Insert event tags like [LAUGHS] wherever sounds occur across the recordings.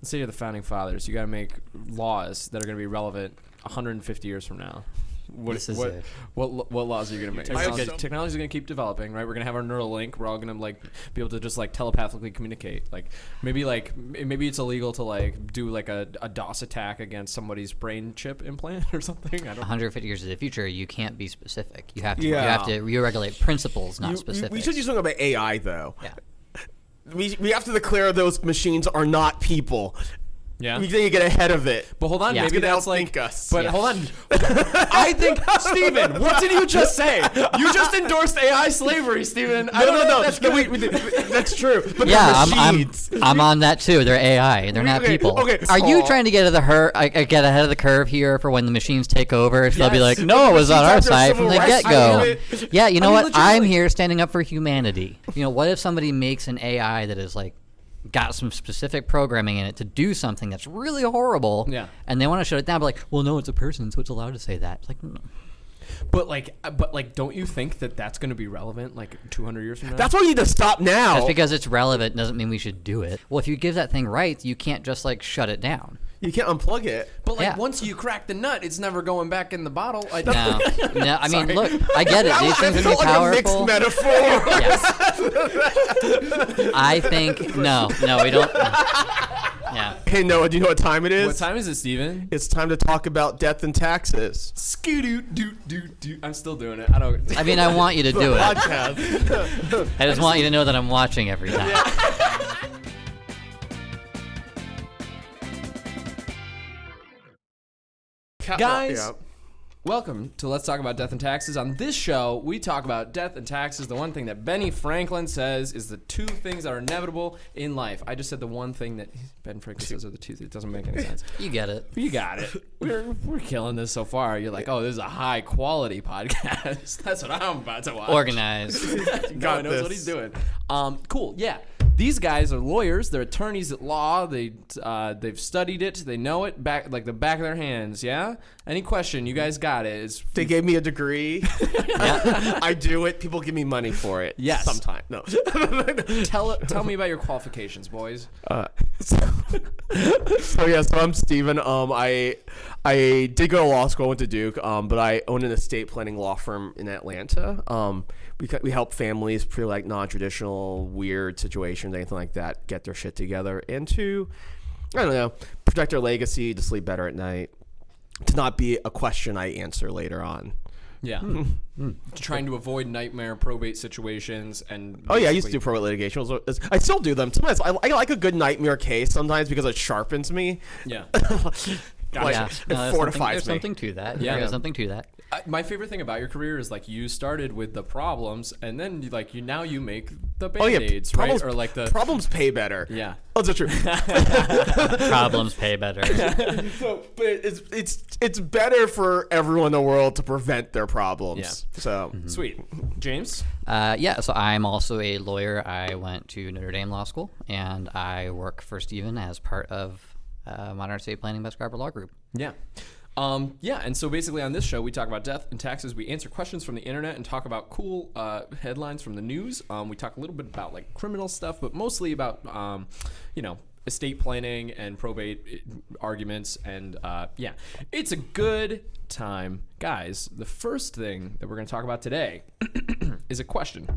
let's say you're the founding fathers. You got to make laws that are going to be relevant 150 years from now. What, This is what, it. what, what laws are you gonna make? I have Okay, technology's gonna keep developing, right? We're gonna have our neural link. We're all gonna like be able to just like telepathically communicate. Like maybe like maybe it's illegal to like do like a, a DOS attack against somebody's brain chip implant [LAUGHS] or something. I don't. 150 years in the future, you can't be specific. You have to. You have to. You regulate principles, not You- you- specific. we should do something about AI though. Yeah. We, we have to declare those machines are not people. Yeah. We need to get ahead of it. But hold on, Yeah. maybe It's gonna that's like. outthink us. But Yeah. hold on, [LAUGHS] I think Stephen, what did you just say? You just endorsed AI slavery, Steven. I No, don't no, know no. That's no, good. wait, wait, that's true. But Yeah, I'm, I'm. I'm on that too. They're AI. They're not Okay, people. okay, Are you trying to get ahead of the her, uh, get ahead of the curve here for when the machines take over? So they'll be like, no, it was on our side from the get go. Yeah, you know I mean, what? I'm here standing up for humanity. You know, what if somebody makes an AI that is like got some specific programming in it to do something that's really horrible? Yeah. And they want to shut it down, but like, well, no, it's a person, so it's allowed to say that. It's like, mm. But like, uh, but like, don't you think that that's going to be relevant like 200 years from now? That's why we need to stop now. just because it's relevant doesn't mean we should do it. Well, if you give that thing rights, you can't just like shut it down. you can't unplug it. But like, Yeah. once you crack the nut, it's never going back in the bottle. I No, [LAUGHS] no. I mean, look, I get it. [LAUGHS] These things felt can be like a mixed powerful. metaphor. Yes. [LAUGHS] I think no, no, we don't. Yeah. [LAUGHS] hey Noah, do you know what time it is? What time is it, Steven? It's time to talk about death and taxes. Skidoo doo doo doo. I'm still doing it. I don't. I mean, I [LAUGHS] want you to do it. Podcast. I just want you to know that I'm watching every time. Guys, Yeah. Welcome to Let's Talk About Death and Taxes. On this show, we talk about death and taxes, the one thing that Benny Franklin says is the two things that are inevitable in life. I just said the one thing that [LAUGHS] Ben Franklin says are the two. It doesn't make any sense. [LAUGHS] You get it. You got it. We're, we're killing this so far. You're like, oh, this is a high quality podcast. [LAUGHS] That's what I'm about to watch. Organized. God got knows what he's doing. Um, cool. Yeah. These guys are lawyers. They're attorneys at law. They uh, they've studied it. They know it back like the back of their hands. Yeah. Any question? You guys got it. Is They gave me a degree. [LAUGHS] I do it. People give me money for it. Yes. Sometimes. No. [LAUGHS] tell tell me about your qualifications, boys. Uh, so, [LAUGHS] so yeah, so I'm Steven. Um, I I did go to law school, went to Duke. Um, but I own an estate planning law firm in Atlanta. Um, we we help families for like non-traditional, weird situations, anything like that, get their shit together, and to I don't know, protect their legacy, to sleep better at night, to not be a question I answer later on. Yeah. Hmm. Hmm. Hmm. Trying to avoid nightmare probate situations and. Oh yeah, I used to do probate litigation. I still do them. Sometimes I, I like a good nightmare case sometimes because it sharpens me. Yeah. [LAUGHS] Like, yeah. it No, there's something, fortifies there's me. something to that. Yeah. There's something to that. I, my favorite thing about your career is like you started with the problems and then you, like you now you make the Oh band-aids, problems, right? Or like the problems pay better. yeah. Oh, that's true. [LAUGHS] [LAUGHS] Problems pay better. [LAUGHS] so, but it's it's it's better for everyone in the world to prevent their problems. Yeah. So Sweet. James? Uh, yeah, so I'm also a lawyer. I went to Notre Dame Law School, and I work for Stephen as part of uh, Modern Estate Planning by Scriber Law Group. Yeah. Um, yeah, and so basically on this show, we talk about death and taxes. We answer questions from the internet and talk about cool uh, headlines from the news. Um, we talk a little bit about like criminal stuff, but mostly about, um, you know, estate planning and probate uh, arguments. And uh, yeah, it's a good time. Guys, the first thing that we're going to talk about today [CLEARS THROAT] is a question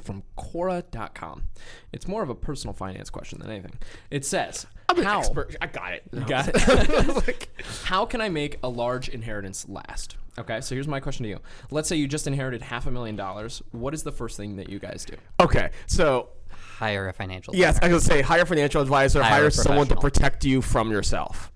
from Quora.com. It's more of a personal finance question than anything. It says, I'm an how, expert. I got it. You got it. [LAUGHS] [LAUGHS] How can I make a large inheritance last? Okay, so here's my question to you. Let's say you just inherited half a million dollars. What is the first thing that you guys do? Okay, so Hire a financial yes, I planner. was gonna say hire a financial advisor, Hire hire someone to protect you from yourself.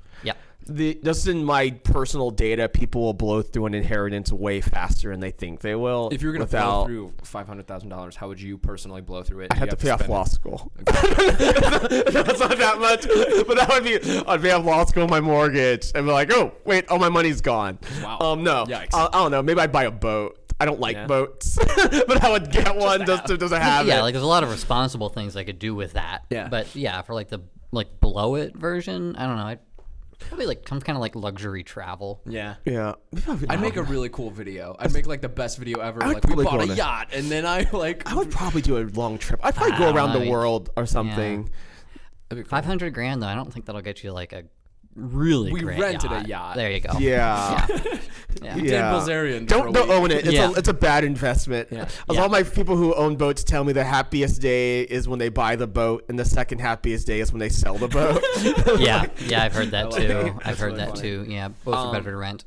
Yep. the just in my personal data, people will blow through an inheritance way faster than they think they will. If you were going to blow through five hundred thousand dollars, how would you personally blow through it? I had You to pay off spend it- law school. [LAUGHS] That's not that much, but that would be I'd pay off law school, my mortgage, and be like, oh wait, all my money's gone. Wow. Um, no, Yikes. I, I don't know. Maybe I'd buy a boat. I don't like Yeah. boats, [LAUGHS] but I would get one just to just to have yeah, it. like there's a lot of responsible things I could do with that. Yeah. But yeah, for like the like blow it version, I don't know. I'd probably like some kind of like luxury travel. Yeah. yeah, I'd make a really cool video. I'd make like the best video ever. I would Like we probably bought go a on a- yacht, and then I like I would probably do a long trip. I'd probably go around the world or something. That'd be cool. Five hundred grand though. I don't think that'll get you like a really. We great rented a yacht. yacht. There you go. Yeah. Yeah. We did Yeah. Bilzerian. Don't don't own it. It's Yeah. a it's a bad investment. Yeah. A Yeah. lot of my people who own boats tell me the happiest day is when they buy the boat, and the second happiest day is when they sell the boat. [LAUGHS] [LAUGHS] yeah, yeah, I've heard that too. it. I've heard really that funny. too. Yeah, both Um, are better to rent.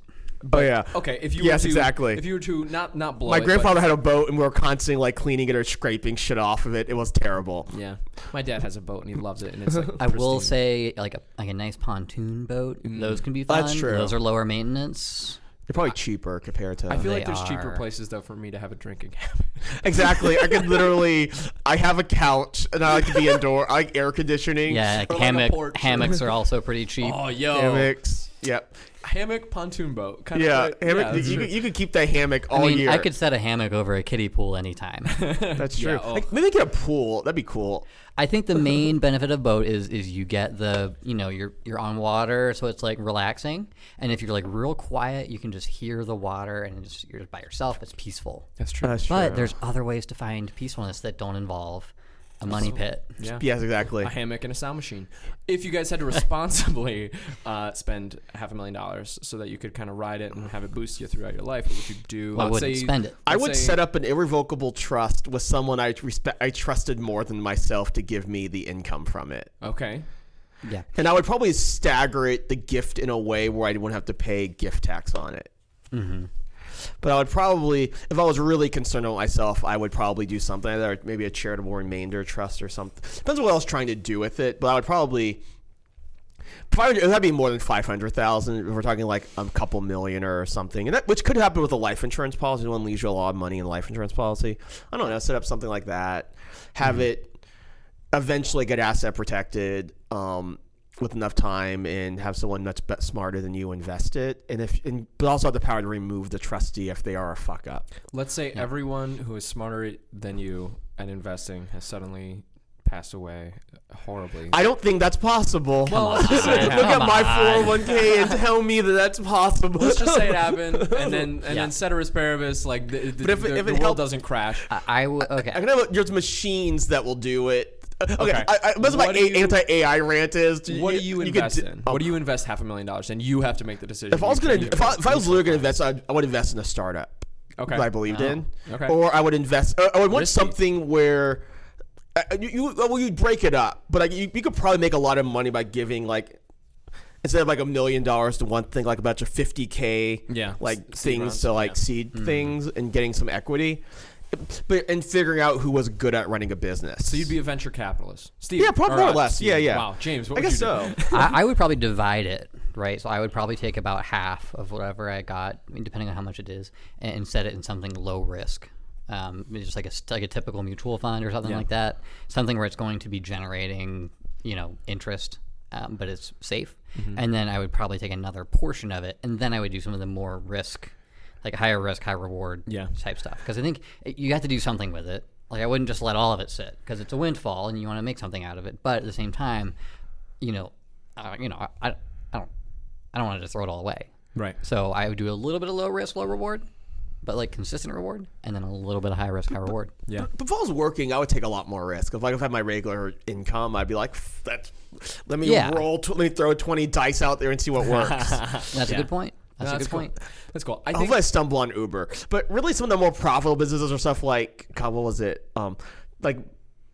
oh yeah. Okay, if you Yes, were to, exactly. If you were to not not blow My it, but- grandfather had a boat, and we were constantly like cleaning it or scraping shit off of it. It was terrible. Yeah, my dad has a boat and he loves it, and it's like. [LAUGHS] I will say, like a like a nice pontoon boat. Those can be fun. That's true. Those are lower maintenance. They're probably cheaper compared to. I feel like there's cheaper places though for me to have a drinking [LAUGHS] habit. exactly. I could [LAUGHS] literally. I have a couch, and I like to be [LAUGHS] indoor. I like air conditioning. Yeah, like Or like hammock porch. hammocks are also pretty cheap. oh, yo, hammocks. Yep. hammock pontoon boat. Kind Yeah, of, hammock. that's you, could, you could keep that hammock all I mean, year. I could set a hammock over a kiddie pool anytime. That's Yeah, true. oh. Like, maybe get a pool. That'd be cool. I think the main benefit of boat is is you get the you know you're you're on water, so it's like relaxing. And if you're like real quiet, you can just hear the water, and it's, you're just by yourself. It's peaceful. That's true. That's But true. there's other ways to find peacefulness that don't involve a money pit. yeah. Yes, exactly. a hammock and a sound machine. If you guys had to [LAUGHS] responsibly uh, spend half a million dollars so that you could kind of ride it and have it boost you throughout your life, what would you do? Well, I wouldn't spend it. I would say- set up an irrevocable trust with someone I respect. I trusted more than myself to give me the income from it, Okay. Yeah. and I would probably stagger it the gift in a way where I wouldn't have to pay gift tax on it. Mm-hmm. But I would probably, if I was really concerned with myself, I would probably do something, either maybe a charitable remainder trust or something. Depends on what I was trying to do with it, but I would probably. Probably, that'd be more than five hundred thousand. If we're talking like a couple million or something, and that, which could happen with a life insurance policy. One leaves you a lot of money in a life insurance policy. I don't know. Set up something like that. Have it eventually get asset protected um, with enough time, and have someone much smarter than you invest it. And if, and, but also have the power to remove the trustee if they are a fuck up. Let's say everyone who is smarter than you at investing has suddenly passed away horribly. I don't think that's possible. Well, [LAUGHS] Look let's just say it at my 401k and tell me that that's possible. Let's just say it happened, [LAUGHS] and then and Yeah. then ceteris paribus, like the, the, But if the, if the world helped- doesn't crash. I, I would. Okay. I can have there's machines that will do it. Uh, [LAUGHS] Okay, Okay. I, I, that's What my anti AI rant is. what do you could invest in? um, what do you invest half a million dollars in? You have to make the decision. If I was gonna, if I, if I was literally gonna invest, I'd, I would invest in a startup. Okay. That I believed in. okay. Or I would invest. uh, I would want Risky. something where. Uh, you, you well you break it up, but like you, you could probably make a lot of money by giving like instead of like a million dollars to one thing, like about your fifty k, Yeah, like things to like yeah. seed Mm-hmm. things and getting some equity, but and figuring out who was good at running a business. So you'd be a venture capitalist, Steve? Yeah, prob- more or uh, less. Steve. Yeah, yeah. Wow, James. What I guess you so. [LAUGHS] I, I would probably divide it, right? So I would probably take about half of whatever I got, I mean, depending on how much it is, and, and set it in something low risk. Um, maybe just like a like a typical mutual fund or something Yeah. like that. Something where it's going to be generating, you know, interest, um, but it's safe. And then I would probably take another portion of it, and then I would do some of the more risk, like higher risk, high reward Yeah. type stuff. Because I think you have to do something with it. Like I wouldn't just let all of it sit because it's a windfall and you want to make something out of it. But at the same time, you know, uh, you know, I, I, I don't, I don't want to just throw it all away. Right. So I would do a little bit of low risk, low reward, but like consistent reward, and then a little bit of high risk, high reward. Yeah. But if I was working, I would take a lot more risk. If like if I had my regular income, I'd be like, "F- "That's let me Yeah. roll, tw- let me throw twenty dice out there and see what works." [LAUGHS] That's a good point. That's, No, a good cool. point. That's cool. I think Hopefully, I stumble on Uber. But really, some of the more profitable businesses are stuff like God, what was it? Um, like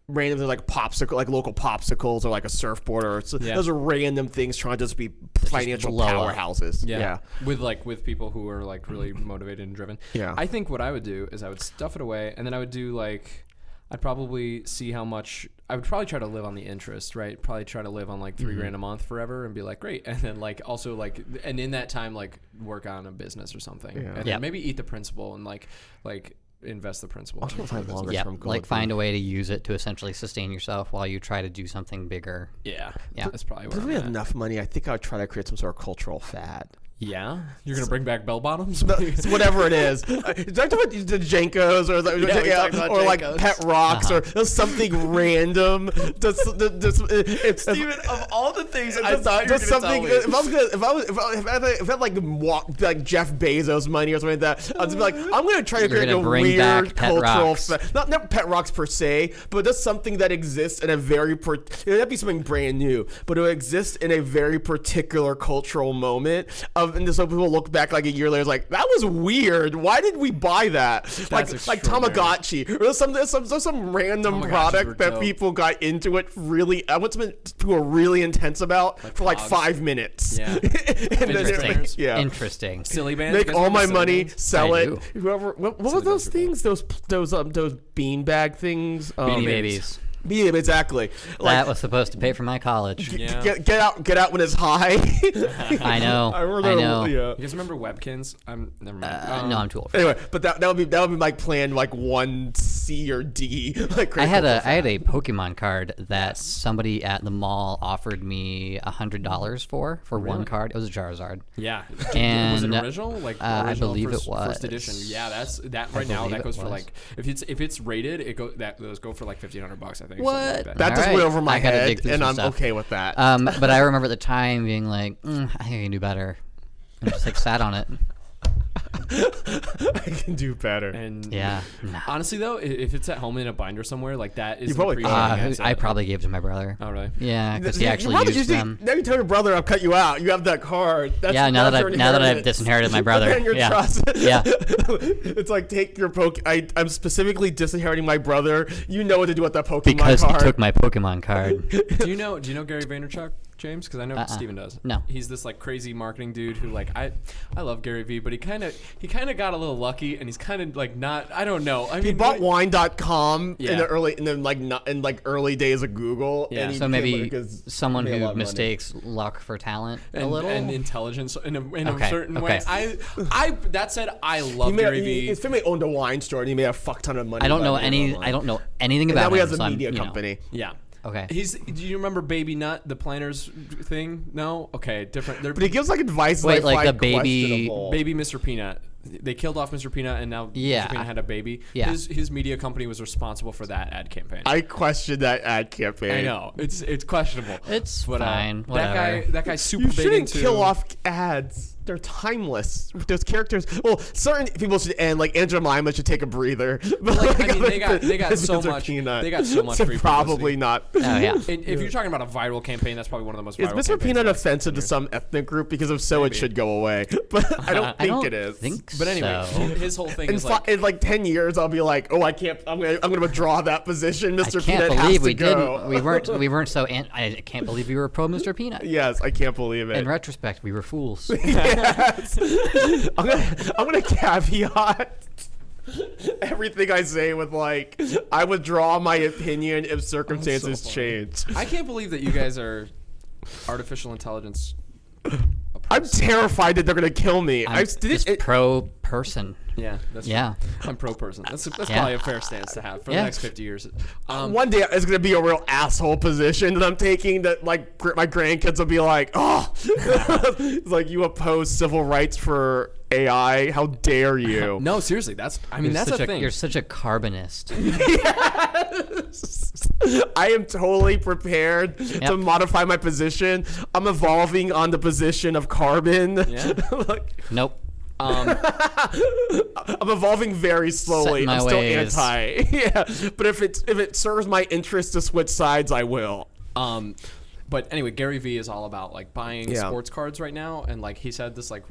random things like popsicle, like local popsicles, or like a surfboard, or so, Yeah. those are random things trying to just be financial blow up. powerhouses. Yeah. yeah. With like with people who are like really motivated and driven. Yeah. I think what I would do is I would stuff it away and then I would do like I'd probably see how much I would probably try to live on the interest, right? Probably try to live on like 3 Mm-hmm. grand a month forever and be like, great. [LAUGHS] And then like also like and in that time like work on a business or something. Yeah. And Yeah. then maybe eat the principal and like like invest the principal. Also find longer Yeah, term like find a way to use it to essentially sustain yourself while you try to do something bigger. Yeah. Yeah. That's probably But where if I'm we at. have enough money, I think I would try to create some sort of cultural fad. Yeah, you're gonna bring back bell bottoms. It's [LAUGHS] whatever it is. Uh, Did I talk about the JNCOs or, the, Yeah, yeah, or like pet rocks or something [LAUGHS] random? Just, just, if, Steven, of all the things I just, thought you were gonna something. tell me. If I was gonna, if I was, if I, if I, had, if I had like walk, like Jeff Bezos money or something like that, I'd just be like, I'm gonna try to You're create a bring weird back pet cultural, rocks. fe- not not pet rocks per se, but just something that exists in a very, per- it would be something brand new, but it would exist in a very particular cultural moment of, and so people look back like a year later, like that was weird. Why did we buy that? like like extraordinary. Tamagotchi or some some some, some random Tamagotchis product that dope. people got into it really. I want something people were really intense about for like Pogs. five minutes. Yeah. [LAUGHS] and then it- Interesting. yeah. Interesting. Silly Bandz. Make all my money, bands? sell I it. do. Whoever, what, what were those things? Those those um those beanbag things. Um, Beanie Babies. Babies. Yeah, exactly. That was supposed to pay for my college. Yeah. get get out, get out when it's high. [LAUGHS] I know. I, remember I know. Yeah. You guys remember Webkinz? I'm never mind. Uh, Um, no, I'm too old. For Anyway, but that that would be that would be my plan, like one C or D. [LAUGHS] Like I had a I had a Pokemon card that somebody at the mall offered me a hundred dollars for for one card. It was a Charizard. Yeah. And, was it original? Like uh, I original believe it first, first edition. Yeah, that's that right now. That goes for like if it's if it's rated, it go that those go for like fifteen hundred bucks. I think. Something What? Like that. That just Alright, went over my head, dig through and I'm stuff. okay with that. Um, but I remember at the time being like, mm, I think I can do better. And just like sat on it. [LAUGHS] I can do better. and Yeah. Nah. Honestly though, if it's at home in a binder somewhere, like that is You probably Uh, asset. I probably gave it to my brother. Oh really? Yeah, because he You- actually you used just- them. Now you tell your brother I'll cut you out. You have that card. That's, Yeah, now that I've- now that I've inheritance. disinherited my [LAUGHS] brother. Your Yeah. trust. Yeah. [LAUGHS] it's like take your poke. I, I'm specifically disinheriting my brother. You know what to do with that Pokemon Because he took my Pokemon card. do you know? Do you know Gary Vaynerchuk, James? Because I know Uh-uh. Steven does. No. He's this like crazy marketing dude who like I, I love Gary V, but he kind of he kind of got a little lucky, and he's kind of like not. I don't know. I mean, he bought what- wine.com in the early in the like not in like early days of Google. Yeah. and he So maybe like, 'cause someone he made a lot who of money. mistakes luck for talent and, a little. and intelligence in a, in Okay, a certain okay. way. I, I that said, I love He made, Gary he, his family owned a wine store and he made a fuck ton of money. I don't know any. I don't know anything And about now he him, has a so I'm, media you know. company. yeah. Okay. He's. Do you remember Baby Nut, the Planters thing? No. Okay, different. They're [LAUGHS] But he gives like advice. Wait, I like find the baby- questionable. Baby Mr. Peanut. They killed off Mr. Peanut, and now Yeah. Mr. Peanut had a baby. Yeah. His his media company was responsible for that ad campaign. I question that ad campaign. I know it's it's questionable. It's but, uh, fine. that whatever. guy that guy's super You big shouldn't into kill off ads. They're timeless. Those characters. Well, certain people should end. Like Aunt Jemima should take a breather. [LAUGHS] But Like, I mean, they got- they got so much- Peanut they got so much should free probably publicity. not. Oh yeah. And if you're talking about a viral campaign, that's probably one of the most. Is Mr. Peanut offensive to some ethnic group? Because if so, it should go away. [LAUGHS] But I don't think I don't it is. think But anyway, so. his whole thing in, is fi- like in like ten years, I'll be like, oh, I can't. I'm gonna. I'm gonna withdraw that position. I Mr. can't Peanut has believe to we go. didn't. We weren't. We [LAUGHS] weren't so. An- I can't believe we were pro Mr. Peanut. yes, I can't believe it. In retrospect, we were fools. Yes. I'm gonna. I'm gonna caveat. Everything I say with like, I withdraw my opinion if circumstances funny. change. I can't believe that you guys are artificial intelligence. I'm terrified that they're gonna kill me. I'm I just it, pro person. Yeah, that's Yeah. I'm pro person. That's that's Yeah. probably a fair stance to have for Yeah. the next 50 years. Um, one day it's gonna be a real asshole position that I'm taking. That like gr- my grandkids will be like, "Oh, [LAUGHS] it's like you oppose civil rights for AI? How dare you?" [LAUGHS] no, seriously, that's I mean You're that's such a a, thing. You're such a carbonist. [LAUGHS] I am totally prepared to modify my position. I'm evolving on the position of carbon. Yeah. Like, Nope. Um, [LAUGHS] I'm evolving very slowly. Set in my I'm still ways. anti. [LAUGHS] yeah, but if it if it serves my interest to switch sides, I will. Um, but anyway, Gary Vee is all about like buying Yeah. sports cards right now, and like he said this like,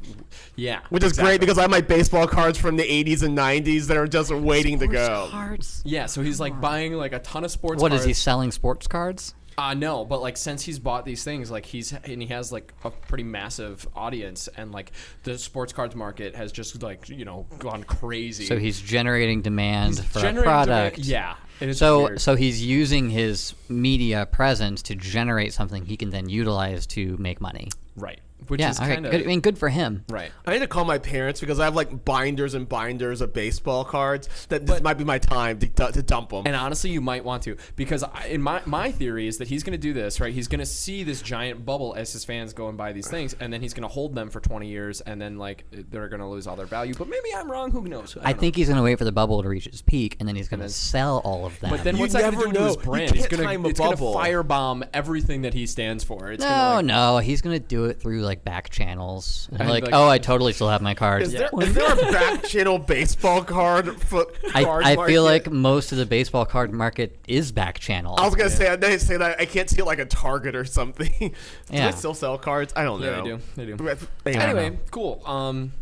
yeah, Which is great because I have my baseball cards from the 80s and 90s that are just waiting to go. Cards. yeah. So he's like buying like a ton of sports. What cards. is he selling? Sports cards? Uh no, but like since he's bought these things, like he's and he has like a pretty massive audience, and like the sports cards market has just like you know gone crazy. So he's generating demand for a product. demand- yeah. So weird. so he's using his media presence to generate something he can then utilize to make money. right. Which yeah, is okay, kind of good. I mean, good for him. right. I need to call my parents because I have like binders and binders of baseball cards. That this might be my time to, to dump them. And honestly, you might want to because I, in my my theory is that he's going to do this right. He's going to see this giant bubble as his fans go and buy these [SIGHS] things, and then he's going to hold them for 20 years, and then like they're going to lose all their value. But maybe I'm wrong. Who knows? I don't think he's going to wait for the bubble to reach its peak, and then he's going to sell all of them. But then You what's that going to do to his brand? He's going to a it's going to bubble. firebomb everything that he stands for. It's no, gonna, like, no, he's going to do it through like back channels. And And, like, like- oh, I totally still have my cards. is, there, is there a back channel baseball card? For, [LAUGHS] I, card I market? feel like most of the baseball card market is back channel. I was gonna say I didn't say that I can't see it like a Target or something. [LAUGHS] do Yeah. they still sell cards? I don't know. Yeah, know. they do. They do. Anyway, Anyway, cool. Um,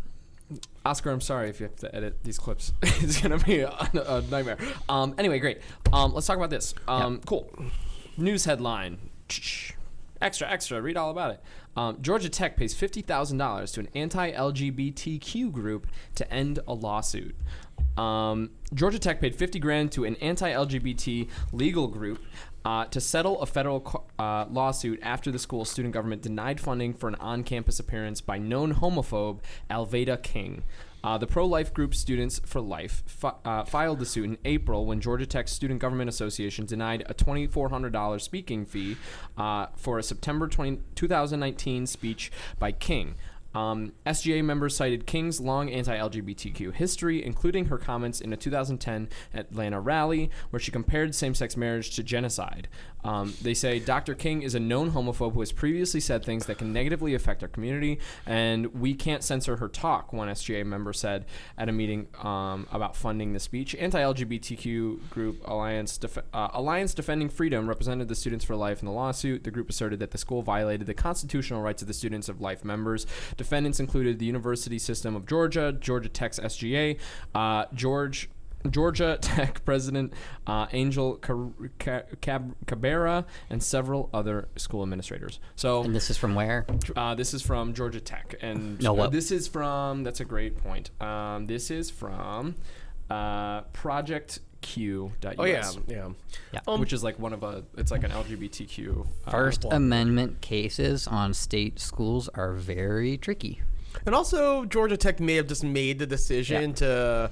Oscar, I'm sorry if you have to edit these clips. [LAUGHS] it's gonna be a, a nightmare. Um, anyway, great. Um, let's talk about this. Um, Cool. News headline. Extra, extra. Read all about it. Um, Georgia Tech pays fifty thousand dollars to an anti-LGBTQ group to end a lawsuit. Um, Georgia Tech paid 50 grand to an anti-LGBT legal group uh, to settle a federal uh, lawsuit after the school's student government denied funding for an on-campus appearance by known homophobe Alveda King. Uh, the pro-life group Students for Life fi- uh, filed the suit in April when Georgia Tech's Student Government Association denied a $2,400 speaking fee uh, for a September 20, 2019 speech by King. Um, SGA members cited King's long anti LGBTQ history, including her comments in a 2010 Atlanta rally where she compared same sex marriage to genocide. Um, they say Dr. King is a known homophobe who has previously said things that can negatively affect our community, and we can't censor her talk, one SGA member said at a meeting um, about funding the speech. Anti LGBTQ group Alliance, Def- uh, Alliance Defending Freedom represented the Students for Life in the lawsuit. The group asserted that the school violated the constitutional rights of the Students of Life members. Defendants included the University System of Georgia, Georgia Tech's SGA, uh, George. Georgia [LAUGHS] Tech President uh, Angel Car- Cabrera and several other school administrators. So and this is from where? uh, this is from Georgia Tech, and No, what- this is from. That's a great point. Um, this is from uh, ProjectQ.us. Oh yeah, yeah. Yeah. Um, which is like one of a. It's like an LGBTQ. Uh, First Amendment cases on state schools are very tricky. And also, Georgia Tech may have just made the decision Yeah. to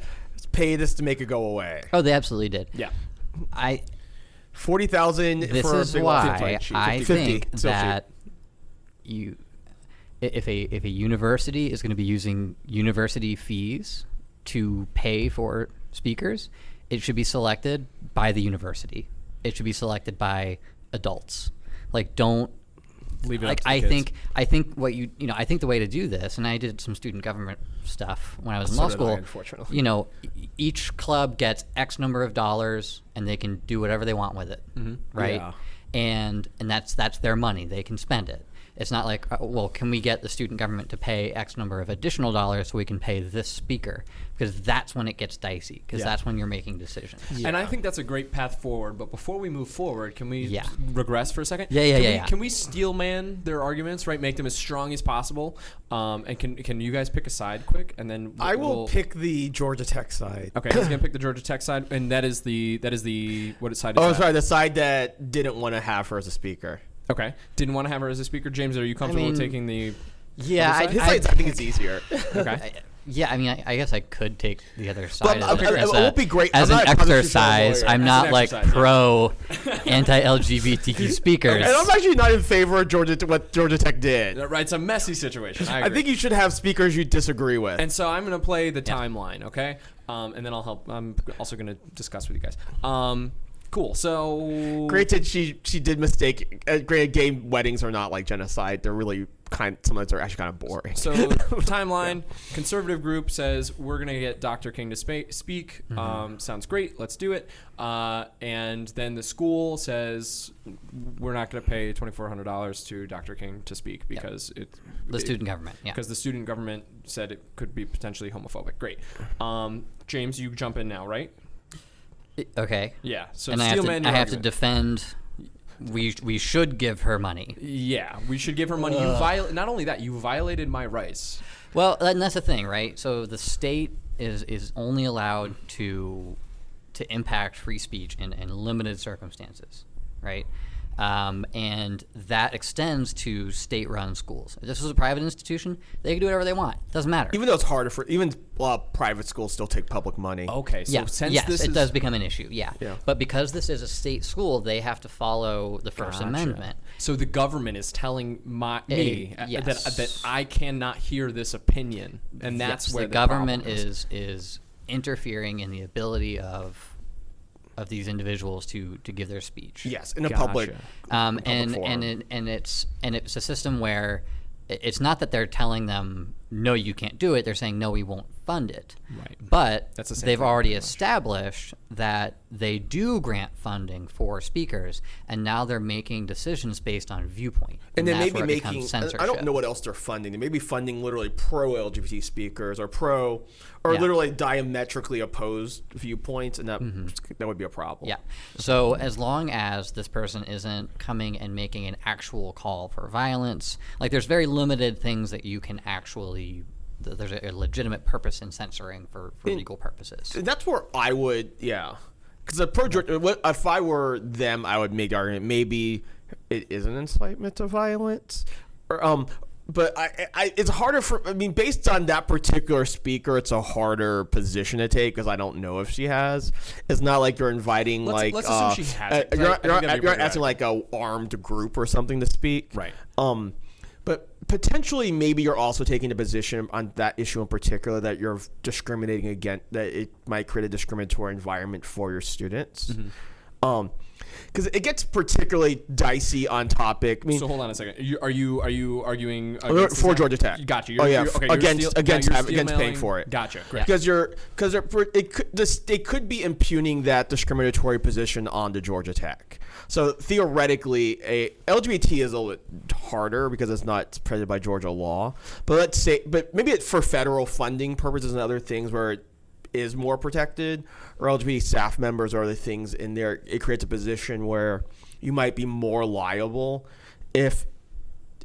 pay this to make it go away. Oh, they absolutely did. Yeah. I Forty thousand this for is a why 50, I 50, think that you if a if a university is going to be using university fees to pay for speakers, it should be selected by the university. It should be selected by adults. Like don't Leave it like I kids. think I think what you you know I think the way to do this, and I did some student government stuff when I was in So law did I, school. unfortunately. You know, each club gets X number of dollars, and they can do whatever they want with it, mm-hmm. right? Yeah. And and that's that's their money; they can spend it. It's not like, uh, well, can we get the student government to pay X number of additional dollars so we can pay this speaker? Because that's when it gets dicey. Because Yeah. that's when you're making decisions. And I think that's a great path forward. But before we move forward, can we Yeah. regress for a second? Yeah, yeah, can yeah, We, yeah. Can we steel man their arguments, right? Make them as strong as possible. Um, and can can you guys pick a side quick, and then I will we'll- pick the Georgia Tech side. Okay, he's gonna pick the Georgia Tech side, and that is the that is the what side? Is Oh, that? sorry, the side that didn't want to have her as a speaker. Okay, didn't want to have her as a speaker. James, are you comfortable with mean, taking the? Yeah, I. His I, side, I think, it's easier. [LAUGHS] Okay, I- yeah, I mean, I, I guess I could take the other side. I'm- as, I'm- as it a- won't be great. as I'm an not a constitutional exercise. I'm not like exercise, yeah. pro [LAUGHS] anti-LGBTQ speakers. And I'm actually not in favor of Georgia what Georgia Tech did. right. It's a messy situation. I, I think you should have speakers you disagree with. And so I'm gonna play the timeline, okay? Um, and then I'll help. I'm also gonna discuss with you guys. Um, cool. So Granted, she she did mistake. Uh, granted, gay weddings are not like genocide. They're really kind. Sometimes they're actually kind of boring. So [LAUGHS] timeline, conservative group says we're gonna get Dr. King to spa- speak. Mm-hmm. Um, sounds great. Let's do it. Uh, and then the school says we're not gonna pay twenty four hundred dollars to Dr. King to speak because it the student government. Yeah. because the student government said it could be potentially homophobic. Great. Um, James, you jump in now, right? Okay. Yeah. So and I have, to, I have to defend. We we should give her money. Yeah, we should give her money. You viol- Not only that, you violated my rights. Well, and that's the thing, right? So the state is is only allowed to to impact free speech in, in limited circumstances, right? Um, and that extends to state-run schools. If this was a private institution, they can do whatever they want. Doesn't matter. Even though it's harder for even uh, private schools still take public money. Okay, so yeah, since yes, this it is does become an issue. Yeah. Yeah. but because this is a state school, they have to follow the First Amendment. So the government is telling my me uh, yes. that that I cannot hear this opinion, and that's Yes, where the, the, government problem is is interfering in the ability of of these individuals to to give their speech. Yes, in a Gotcha. public. um, public and forum. and it, and it's and it's a system where it's not that they're telling them no you can't do it they're saying no we won't fund it Right. but That's the same they've already established that they do grant funding for speakers and now they're making decisions based on viewpoint and then that's maybe where it becomes making I- I don't know what else they're funding. They may be funding literally pro LGBT speakers or pro or Yeah. literally diametrically opposed viewpoints, and that mm-hmm. that would be a problem. Yeah. So as long as this person isn't coming and making an actual call for violence, like there's very limited things that you can actually. Th- There's a, legitimate purpose in censoring for, for legal purposes. That's where I would, yeah, because pro Georgia, if I were them, I would make the argument maybe it is an incitement to violence, or um. But I, I, it's harder for. I mean, based on that particular speaker, it's a harder position to take because I don't know if she has. It's not like you're inviting Let's- like. let's assume uh, she hasn't, uh, 'cause I- you're I you're you're asking like a armed group or something to speak. Right. Um, potentially, maybe you're also taking a position on that issue in particular that you're discriminating against, that it might create a discriminatory environment for your students. Um, because it gets particularly dicey on topic. I mean, So hold on a second. You, are you are you arguing uh, for this now? Georgia Tech. Gotcha. oh yeah, you're- okay, you're against steal- against yeah, you're against paying for it. Gotcha. Great. Because you're because it could this they could be impugning that discriminatory position onto Georgia Tech. So theoretically, a LGBT is a little bit harder because it's not protected by Georgia law. But let's say, but maybe it, for federal funding purposes and other things where is more protected, or LGBT staff members or the things in there, it creates a position where you might be more liable if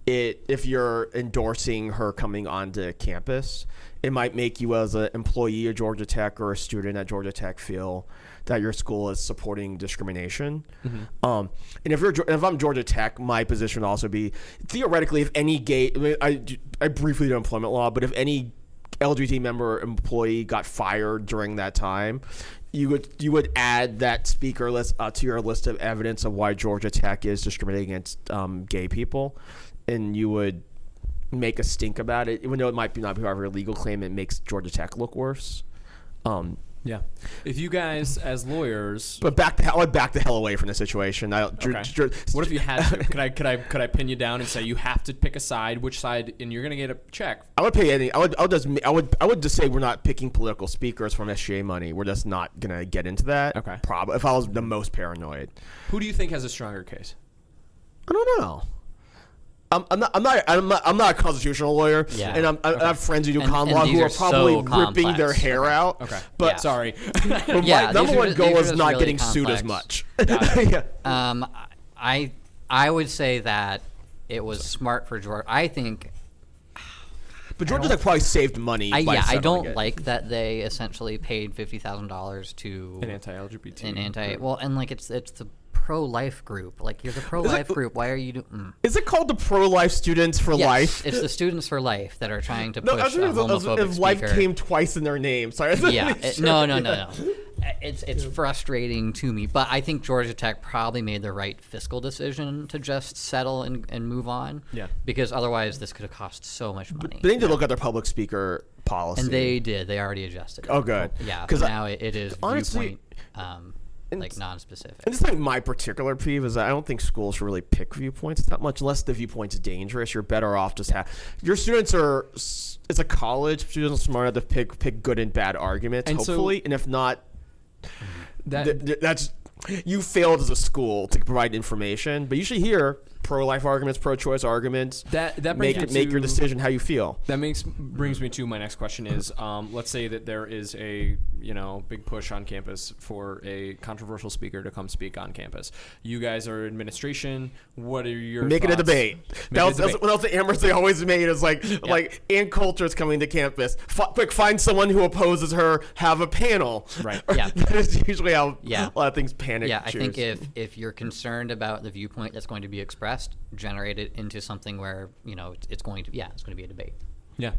it if you're endorsing her coming onto campus, it might make you as an employee at Georgia Tech or a student at Georgia Tech feel that your school is supporting discrimination. Um, and if you're if I'm Georgia Tech, my position would also be theoretically if any gay I, I, I briefly do employment law, but if any LGBT member employee got fired during that time, you would you would add that speaker list uh, to your list of evidence of why Georgia Tech is discriminating against um, gay people, and you would make a stink about it, even though it might be not be part of your legal claim. It makes Georgia Tech look worse. Um, Yeah. If you guys, as lawyers, but back the hell, I would back the hell away from the situation. I, okay. what if you had to? Could I could I could I pin you down and say you have to pick a side? Which side? And you're gonna get a check. I would pay any. I would. I would just. I would. I would just say we're not picking political speakers from SGA money. We're just not gonna get into that. Okay. Probably. If I was the most paranoid, Who do you think has a stronger case? I don't know. I'm, I'm not. I'm not. I'm not. I'm not a constitutional lawyer. Yeah. And I'm, I, I have friends who do And- common and law these who are are probably so ripping their complex. hair out. Okay. But Yeah. Sorry. [LAUGHS] but Yeah, my number one ju- goal is not really getting sued as much. [LAUGHS] yeah. Um, I I would say that it was smart for George. I think [SIGHS] But Georgia Tech probably saved money. I by yeah I don't it. like that they essentially paid fifty thousand dollars to An anti-LGBT. an anti well and like it's it's the pro life group like you're the pro life group why are you doing mm. Is it called the pro life students for Yes, life? it's the students for life that are trying to No, push a thinking if, if life came twice in their name. Sorry. Yeah it- sure. no no no no [LAUGHS] it's it's frustrating to me but i think georgia tech probably made the right fiscal decision to just settle and, and move on Yeah. because otherwise this could have cost so much money They need to look at their public speaker policy. and they did they already adjusted it. Oh, good. yeah 'Cause I- now it, it is honestly- viewpoint um, And like non-specific And just like my particular peeve is that I don't think schools should really pick viewpoints that much unless the viewpoint's dangerous. You're better off just have your students are. It's a college. Students are smart enough to pick pick good and bad arguments. And so- hopefully, and if not, That th- th- that's you failed as a school to provide information. But you should hear pro-life arguments, pro-choice arguments. That that make brings it, make your decision how you feel. That makes brings me to my next question is um, let's say that there is a you know big push on campus for a controversial speaker to come speak on campus. You guys are administration. What are your Make it a debate. Make That it a was, that's debate. what else the Amherst they always made is like like Ann Coulter is coming to campus. F- quick, find someone who opposes her. Have a panel. Right. [LAUGHS] Yeah. that is usually how Yeah. a lot of things panic. Yeah, I think if if you're concerned about the viewpoint that's going to be expressed, generate it into something where you know it's, it's going to yeah it's going to be a debate. Yeah,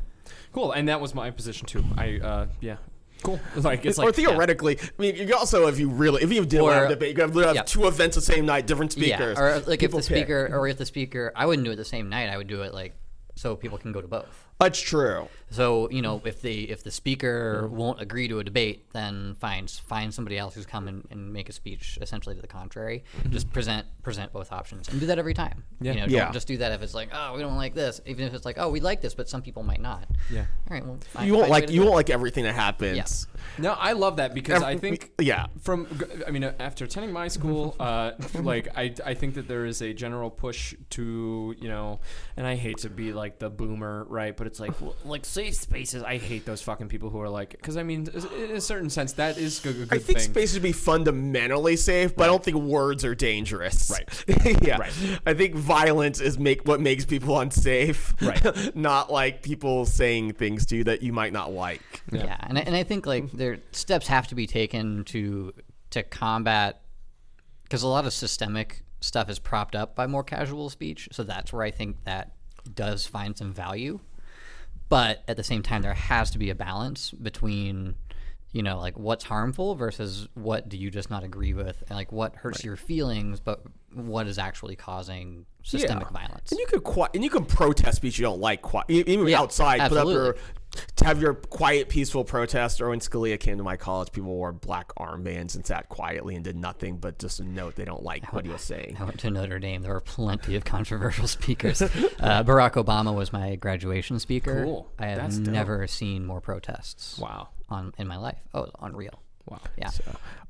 cool. And that was my position too. I uh, yeah, cool. [LAUGHS] Like it's or like theoretically, I mean, you also if you really if you did Or- have a debate, you could have yeah. two events the same night, different speakers. Yeah, or like if People the pick. speaker or if the speaker, I wouldn't do it the same night. I would do it like so people can go to both. That's true. So you know, if the if the speaker won't agree to a debate, then find find somebody else who's come and, and make a speech essentially to the contrary. Just present present both options and do that every time. Yeah. You know, Yeah. don't just do that if it's like, oh, we don't like this. Even if it's like, oh, we like this, but some people might not. Yeah. All right. Well, find, You won't find a way like you won't like everything that happens. No, I love that because I Every- think yeah. from I mean uh, after attending my school, [LAUGHS] uh, like I, I think that there is a general push to you know, and I hate to be like the boomer, right? But it's like well, like safe spaces. I hate those fucking people who are like because I mean in a certain sense that is a good I think thing. space should be fundamentally safe, but I don't think words are dangerous. Right. [LAUGHS] yeah. Right. I think violence is make what makes people unsafe. Right. [LAUGHS] not like people saying things to you that you might not like. Yeah, and I, and I think like there steps have to be taken to to combat because a lot of systemic stuff is propped up by more casual speech. So that's where I think that does find some value. But at the same time, there has to be a balance between you know like what's harmful versus what do you just not agree with and like what hurts your feelings but what is actually causing systemic violence And you could and you can protest speech you don't like. Even Yeah, outside, put up your absolutely. To have your quiet, peaceful protest. Or when Scalia came to my college, people wore black armbands and sat quietly and did nothing but just a note they don't like what he was saying. I went to Notre Dame. There were plenty of controversial [LAUGHS] speakers. Uh, Barack Obama was my graduation speaker. Cool. I have That's dope. never seen more protests Wow. on in my life. Oh, unreal. Wow. Yeah.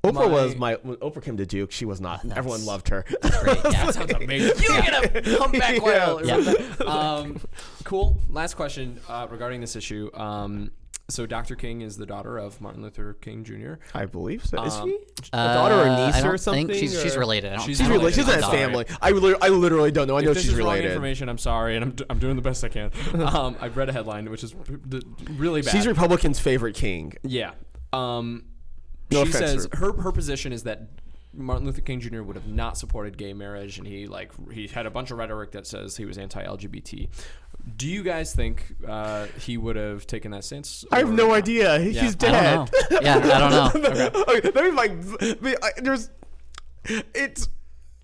Oprah My- was my when Oprah came to Duke. She was not. Everyone loved her. Great. Yeah. [LAUGHS] Sounds amazing. You get a comeback whale. [LAUGHS] or Yeah. something. [LAUGHS] Um, cool. Last question uh, regarding this issue. Um, so Dr. King is the daughter of Martin Luther King Jr. I believe so. Is Um, she a daughter or Uh, niece I don't or something? Think she's, she's or- related. I don't, She's I She's don't related. She's in that a family. I, lit- I literally don't know. I know if this she's is wrong related. information, I'm sorry, and I'm, d- I'm doing the best I can. Um, I've read a headline which is p- d- really bad. She's Republican's favorite king. yeah. Um, No she offense, says Ruth. her her position is that Martin Luther King Jr. would have not supported gay marriage, and he like he had a bunch of rhetoric that says he was anti-LGBT. Do you guys think uh, he would have taken that stance? I have no not? idea. He's dead. I don't know. Yeah, I don't know. [LAUGHS] okay, let me like. There's. It's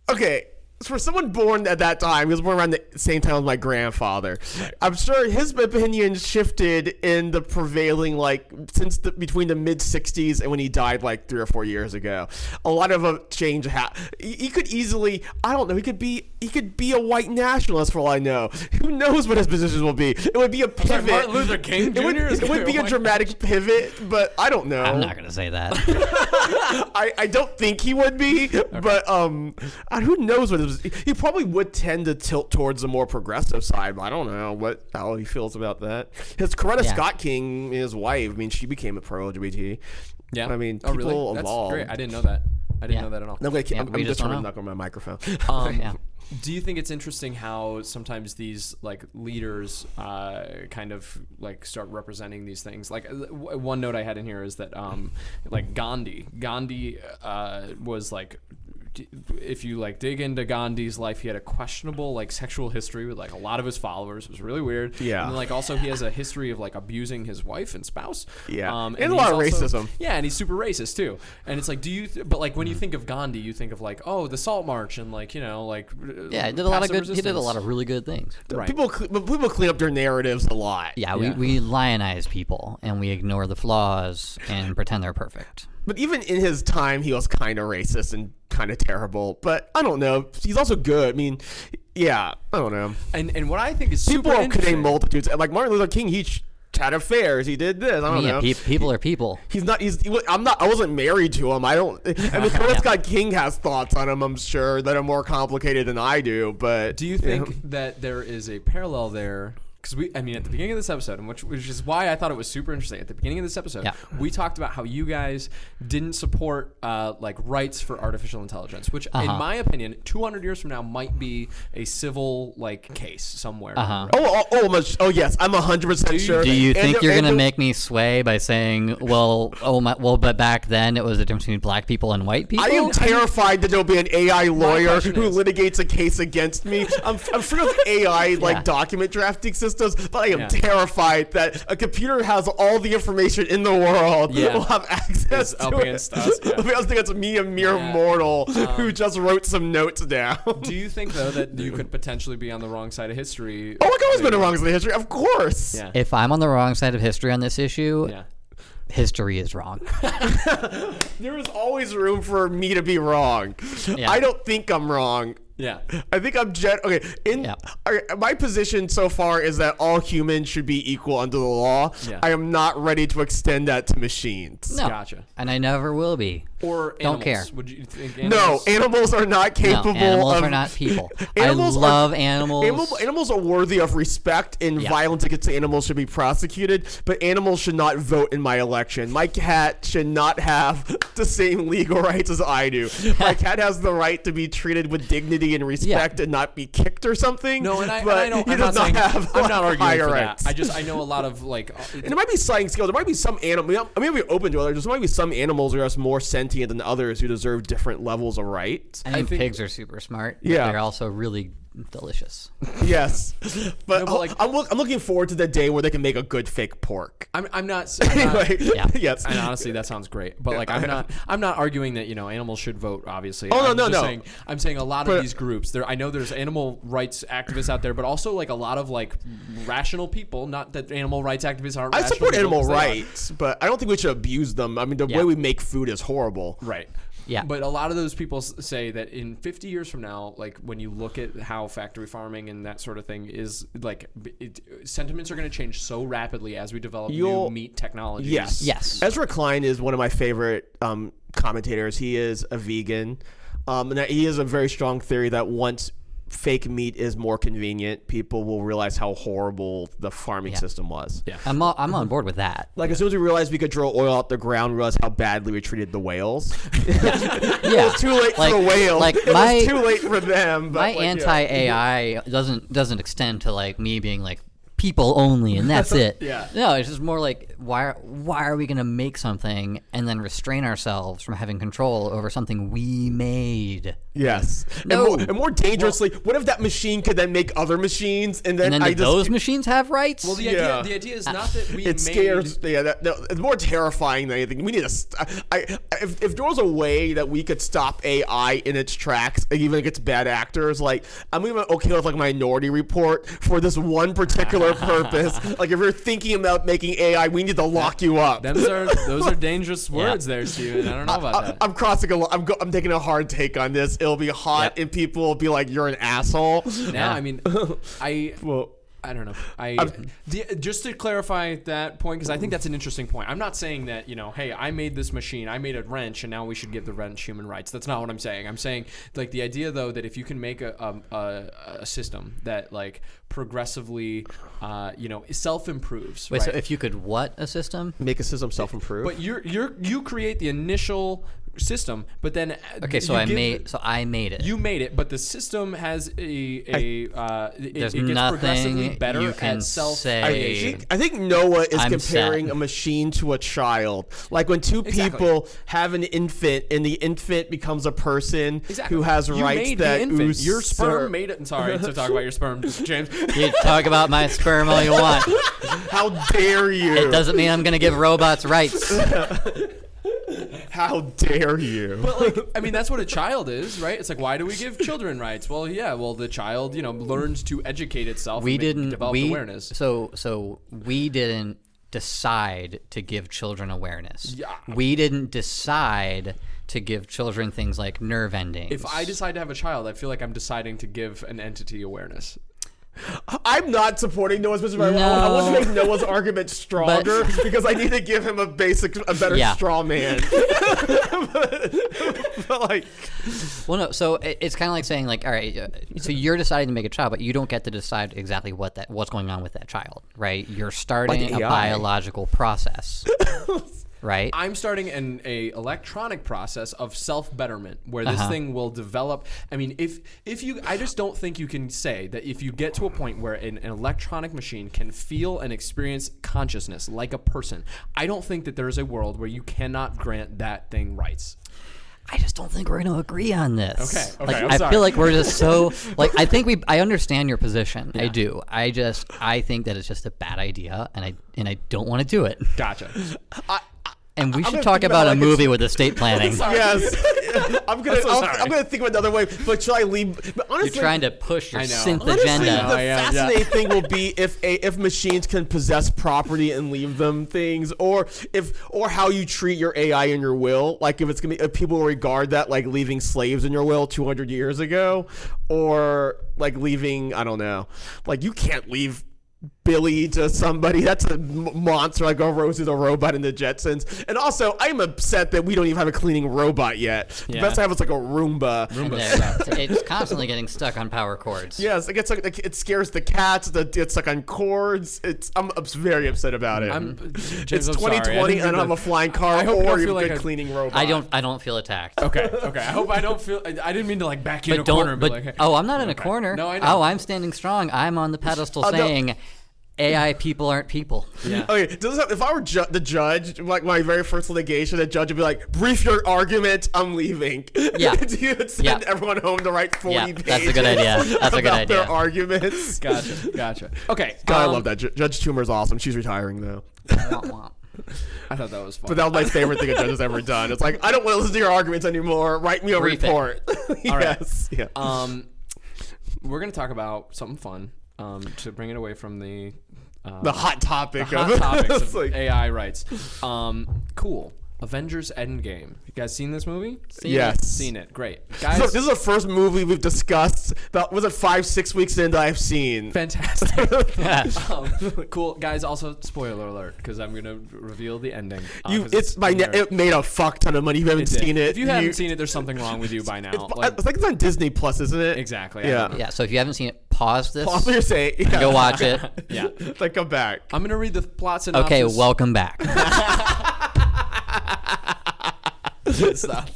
okay. For someone born at that time, he was born around the same time as my grandfather. I'm sure his opinion shifted in the prevailing like since the between the mid '60s and when he died like three or four years ago. A lot of a change happened. He, he could easily, I don't know, he could be he could be a white nationalist for all I know. Who knows what his positions will be? It would be a sorry, pivot. Martin Luther King It would, it would be be a white dramatic pivot, but I don't know. I'm not going to say that. [LAUGHS] I, I don't think he would be, but um, who knows what it was. He probably would tend to tilt towards the more progressive side. But I don't know what how he feels about that. His Coretta Yeah. Scott King, his wife. I mean, she became a pro LGBT. Yeah. I mean, oh, people really? That's evolved. great. I didn't know that. I didn't Yeah. know that at all. I'm, gonna, Yeah, I'm, I'm just just trying to knock on my microphone. Um, Yeah. Do you think it's interesting how sometimes these like leaders uh, kind of like start representing these things? Like uh, one note I had in here is that um, like Gandhi, Gandhi uh, was like. D- If you like dig into Gandhi's life, he had a questionable like sexual history with like a lot of his followers. It was really weird. Yeah. And like also he has a history of like abusing his wife and spouse. Yeah. Um, And a lot of also- racism. Yeah, and he's super racist too. And it's like, do you? Th- but like when you think of Gandhi, you think of like, oh, the Salt March and like you know like yeah, he did a lot of passive good. He did a lot of really good things. Right. People, cle- but people clean up their narratives a lot. Yeah, Yeah. We, we lionize people and we ignore the flaws and pretend they're perfect. But even in his time, he was kind of racist and kind of terrible. But I don't know. He's also good. I mean, yeah, I don't know. And and what I think is People super are interesting. committing multitudes. Like Martin Luther King, he ch- had affairs. He did this. I don't yeah, know. pe- people are people. He's not. He's. He, I'm not. I wasn't married to him. I don't. I mean, [LAUGHS] Coretta Scott King has thoughts on him. I'm sure that are more complicated than I do. But Do you think that there is a parallel there? Because we, I mean, at the beginning of this episode, and which, which is why I thought it was super interesting. At the beginning of this episode, Yeah. we talked about how you guys didn't support uh, like rights for artificial intelligence, which, in Uh-huh. my opinion, 200 years from now might be a civil like case somewhere. Uh-huh. Oh, oh, oh, much, oh, yes. I'm 100 percent sure. Do you And think the- you're and gonna the- make me sway by saying, "Well, oh my, well, but back then it was the difference between black people and white people"? I am terrified that there'll be an AI lawyer question who is- litigates a case against me. I'm, I'm free of AI like Yeah. document drafting systems, but I am Yeah. terrified that a computer has all the information in the world. Yeah. will have access Is to up it. against us, yeah. [LAUGHS] I think it's me, a mere Yeah. mortal Um, who just wrote some notes down. Do you think though that you could [LAUGHS] potentially be on the wrong side of history? Oh, I've always been wrong side of history, of course. Yeah. If I'm on the wrong side of history on this issue, yeah. history is wrong. [LAUGHS] There is always room for me to be wrong. Yeah. I don't think I'm wrong. Yeah. I think I'm jet. Okay, in Yeah. okay, my position so far is that all humans should be equal under the law. Yeah. I am not ready to extend that to machines. No, Gotcha. and I never will be. Or Don't care. Would you think No, animals? animals are not No, capable animals of. are not people. [LAUGHS] Animals I are- love animals. Animal, animals are worthy of respect, and Yeah. violence against animals should be prosecuted. But animals should not vote in my election. My cat should not have [LAUGHS] the same legal rights as I do. [LAUGHS] My cat has the right to be treated with dignity and respect, and not be kicked or something. No, and I, and I don't. he I'm does not, saying, have I'm not arguing for rights. that. I just I know a lot of like. And there might be sliding scales. There might be some animal. I mean, we're open to others. There might be some animals who are just more sentient than others who deserve different levels of rights. I think, think- pigs are super smart. but Yeah. they're also really delicious. yes, [LAUGHS] but, No, but, like- I'm, look, I'm looking forward to the day where they can make a good fake pork. I'm, I'm not. [LAUGHS] I'm not Anyway, Yeah. yes. and honestly, that sounds great. But like, I'm not. I'm not arguing that you know animals should vote. Obviously. Oh, no, I'm no, just no. Saying, I'm saying a lot But- of these groups. There, I know there's animal rights activists out there, but also like a lot of like rational people. Not that animal rights activists aren't. I rational support people, animal 'cause they are. rights, but I don't think we should abuse them. I mean, the Yeah. way we make food is horrible. Right. Yeah. But a lot of those people say that in 50 years from now, like when you look at how factory farming and that sort of thing is, like it, sentiments are going to change so rapidly as we develop You'll- new meat technologies. Yes. Yes. Ezra Klein is one of my favorite um, commentators. He is a vegan. Um, and that he has a very strong theory that once fake meat is more convenient, people will realize how horrible the farming Yeah. system was. Yeah. I'm all, I'm on board with that. Like as soon as we realized we could draw oil out the ground, we realized how badly we treated the whales. Yeah. [LAUGHS] [LAUGHS] it was too late Like- for the whales. like it my- was too late for them. But My like, anti AI doesn't doesn't extend to like me being like people only and [LAUGHS] that's it. Yeah. No, it's just more like why are, why are we gonna make something and then restrain ourselves from having control over something we made? Yes. No. And, more, and more dangerously, what if that machine could then make other machines and then, And then I do just those machines have rights? Well, the Yeah. idea the idea is not that we it made, scares. Yeah, that, that- it's more terrifying than anything. We need to. St- I, I, if, if there was a way that we could stop AI in its tracks, even if it's bad actors, like I'm even okay with like Minority Report for this one particular purpose. [LAUGHS] Like if you're thinking about making AI, we need to lock you up. Those are those are [LAUGHS] dangerous words there, Steven. I don't know about I, that. I'm crossing a. li- I'm, go, I'm taking a hard take on this. It'll be hot, Yep. and people will be like, "You're an asshole." now, I mean, [LAUGHS] I Well, I don't know. I the, just to clarify that point because I think that's an interesting point. I'm not saying that you know, hey, I made this machine, I made a wrench, and now we should give the wrench human rights. That's not what I'm saying. I'm saying like the idea though that if you can make a um, a, a system that like progressively, uh, you know, self improves. Wait, right? so if you could what a system? make a system self-improve. but you're you're you create the initial system, but then uh, Okay, so I give- made so I made it. You made it, but the system has a a uh, it, There's it gets progressively nothing better you can at self say. I think, I think Noah is I'm comparing sad. a machine to a child. Like when two Exactly. people have an infant and the infant becomes a person Exactly. who has you rights made that the infant. ooze- Your sperm sir- made it. Sorry to talk about your sperm, [LAUGHS] James. You talk about my sperm all you want. How dare you? It doesn't mean I'm gonna give robots rights. [LAUGHS] [LAUGHS] How dare you? But like, I mean, that's what a child is, right? It's like, why do we give children rights? Well, yeah, well, the child, you know, learns to educate itself. We and didn't. develop we awareness. so so we didn't decide to give children awareness. Yeah. We didn't decide to give children things like nerve endings. If I decide to have a child, I feel like I'm deciding to give an entity awareness. I'm not supporting Noah's position. but I- I, want to No. make Noah's argument stronger [LAUGHS] because I need to give him a basic, a better Yeah. straw man. [LAUGHS] but, but, like, Well, no. So it- it's kind of like saying, like, all right, uh, so you're deciding to make a child, but you don't get to decide exactly what that what's going on with that child, right? You're starting a biological process, [LAUGHS] right? I'm starting an a electronic process of self betterment where this Uh-huh. thing will develop. I mean, if if you, I just don't think you can say that if you get to a point where an, an electronic machine can feel and experience consciousness like a person, I don't think that there is a world where you cannot grant that thing rights. I just don't think we're going to agree on this. Okay, Like, okay, I'm I feel like we're just so [LAUGHS] like I think we I understand your position. I do. I just I think that it's just a bad idea, and I and I don't want to do it. Gotcha. [LAUGHS] And we should gonna talk about about a like movie with estate [LAUGHS] planning. yes, [LAUGHS] I'm gonna, so I'll, sorry. I'm gonna think of another way. But should I leave? But You're trying to push your synth Honestly, agenda. the Oh, yeah, yeah. fascinating thing will be if a, if machines can possess property and leave them things, or if or how you treat your AI in your will. Like if it's gonna be if people regard that like leaving slaves in your will 200 years ago, or like leaving I don't know, like you can't leave. Billy to somebody. That's a monster. Like, oh, Rosie's a robot in the Jetsons. And also, I'm upset that we don't even have a cleaning robot yet. The best I have is like a Roomba. Roomba. Uh, it's constantly getting stuck on power cords. Yes, it gets like like, it scares the cats. The it's like on cords. It's I'm ups- very upset about it. I'm, mm-hmm. it's 2020 and I don't have a flying car I hope you or don't even feel like good I- cleaning robot. I don't I don't feel attacked. Okay, [LAUGHS] okay. I hope I don't feel. I, I didn't mean to like back you in But a corner don't. and be But like, hey. oh, I'm not in a corner. No, I know. Oh, I'm standing strong. I'm on the pedestal oh, saying. no. Saying, AI people aren't people. Yeah. [LAUGHS] Okay, does this, if I were ju- the judge, like my very first litigation, the judge would be like, "Brief your argument. I'm leaving." Yeah. [LAUGHS] you would send Yeah. everyone home to write 40 Yeah, pages. that's a good idea. That's a good about idea. Their arguments. [LAUGHS] Gotcha, gotcha. Okay, God, I um, love that. Ju- Judge Toomer's awesome. She's retiring though. Womp womp. I thought that was fun. But that was my favorite thing a judge has ever done. It's like, I don't want to listen to your arguments anymore. Write me a Brief it. report. All right. yes. Yeah. Um, we're gonna talk about something fun. Um, to bring it away from the uh, the hot topic hot of [LAUGHS] topics of like- AI rights. Um, cool. Avengers Endgame. You guys seen this movie? Seen Yes. It? Seen it. Great. [LAUGHS] Guys, So this is the first movie we've discussed. About was it five, six weeks in that I've seen. fantastic. [LAUGHS] [LAUGHS] um, cool. Guys, also spoiler alert because I'm going to reveal the ending. uh, You, 'cause it's my. Ne- it made a fuck ton of money. If you haven't it seen it, If you haven't seen it, there's something wrong with you by now. it's, Like, I think it's on Disney Plus, isn't it? exactly. Yeah. Yeah. So if you haven't seen it, pause this. Pause what you're saying. Yeah. Go watch it. Yeah. like come back. I'm going to read the plot synopsis. Okay. Welcome back. Good stuff.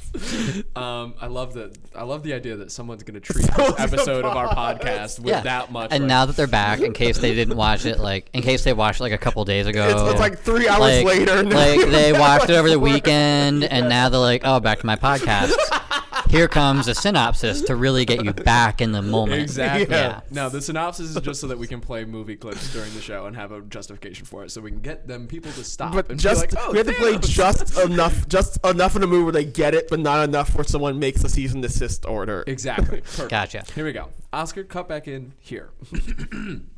Um, I love that. I love the idea that someone's going to treat [LAUGHS] this episode of our podcast with yeah. that much. And like- now that they're back, in case they didn't watch it, like in case they watched it like a couple days ago, It's, it's like three hours like, later. now like they [LAUGHS] watched it over the weekend, and now they're like, "Oh, back to my [LAUGHS] podcast." Here comes a synopsis to really get you back in the moment. Exactly. Yeah. No, the synopsis is just so that we can play movie clips during the show and have a justification for it, so we can get them people to stop. But and just be like, oh, we have to play just enough, just enough in a movie where they get it, but not enough where someone makes a cease and desist order. Exactly. [LAUGHS] Perfect. Gotcha. Here we go. Oscar, cut back in here. [CLEARS THROAT]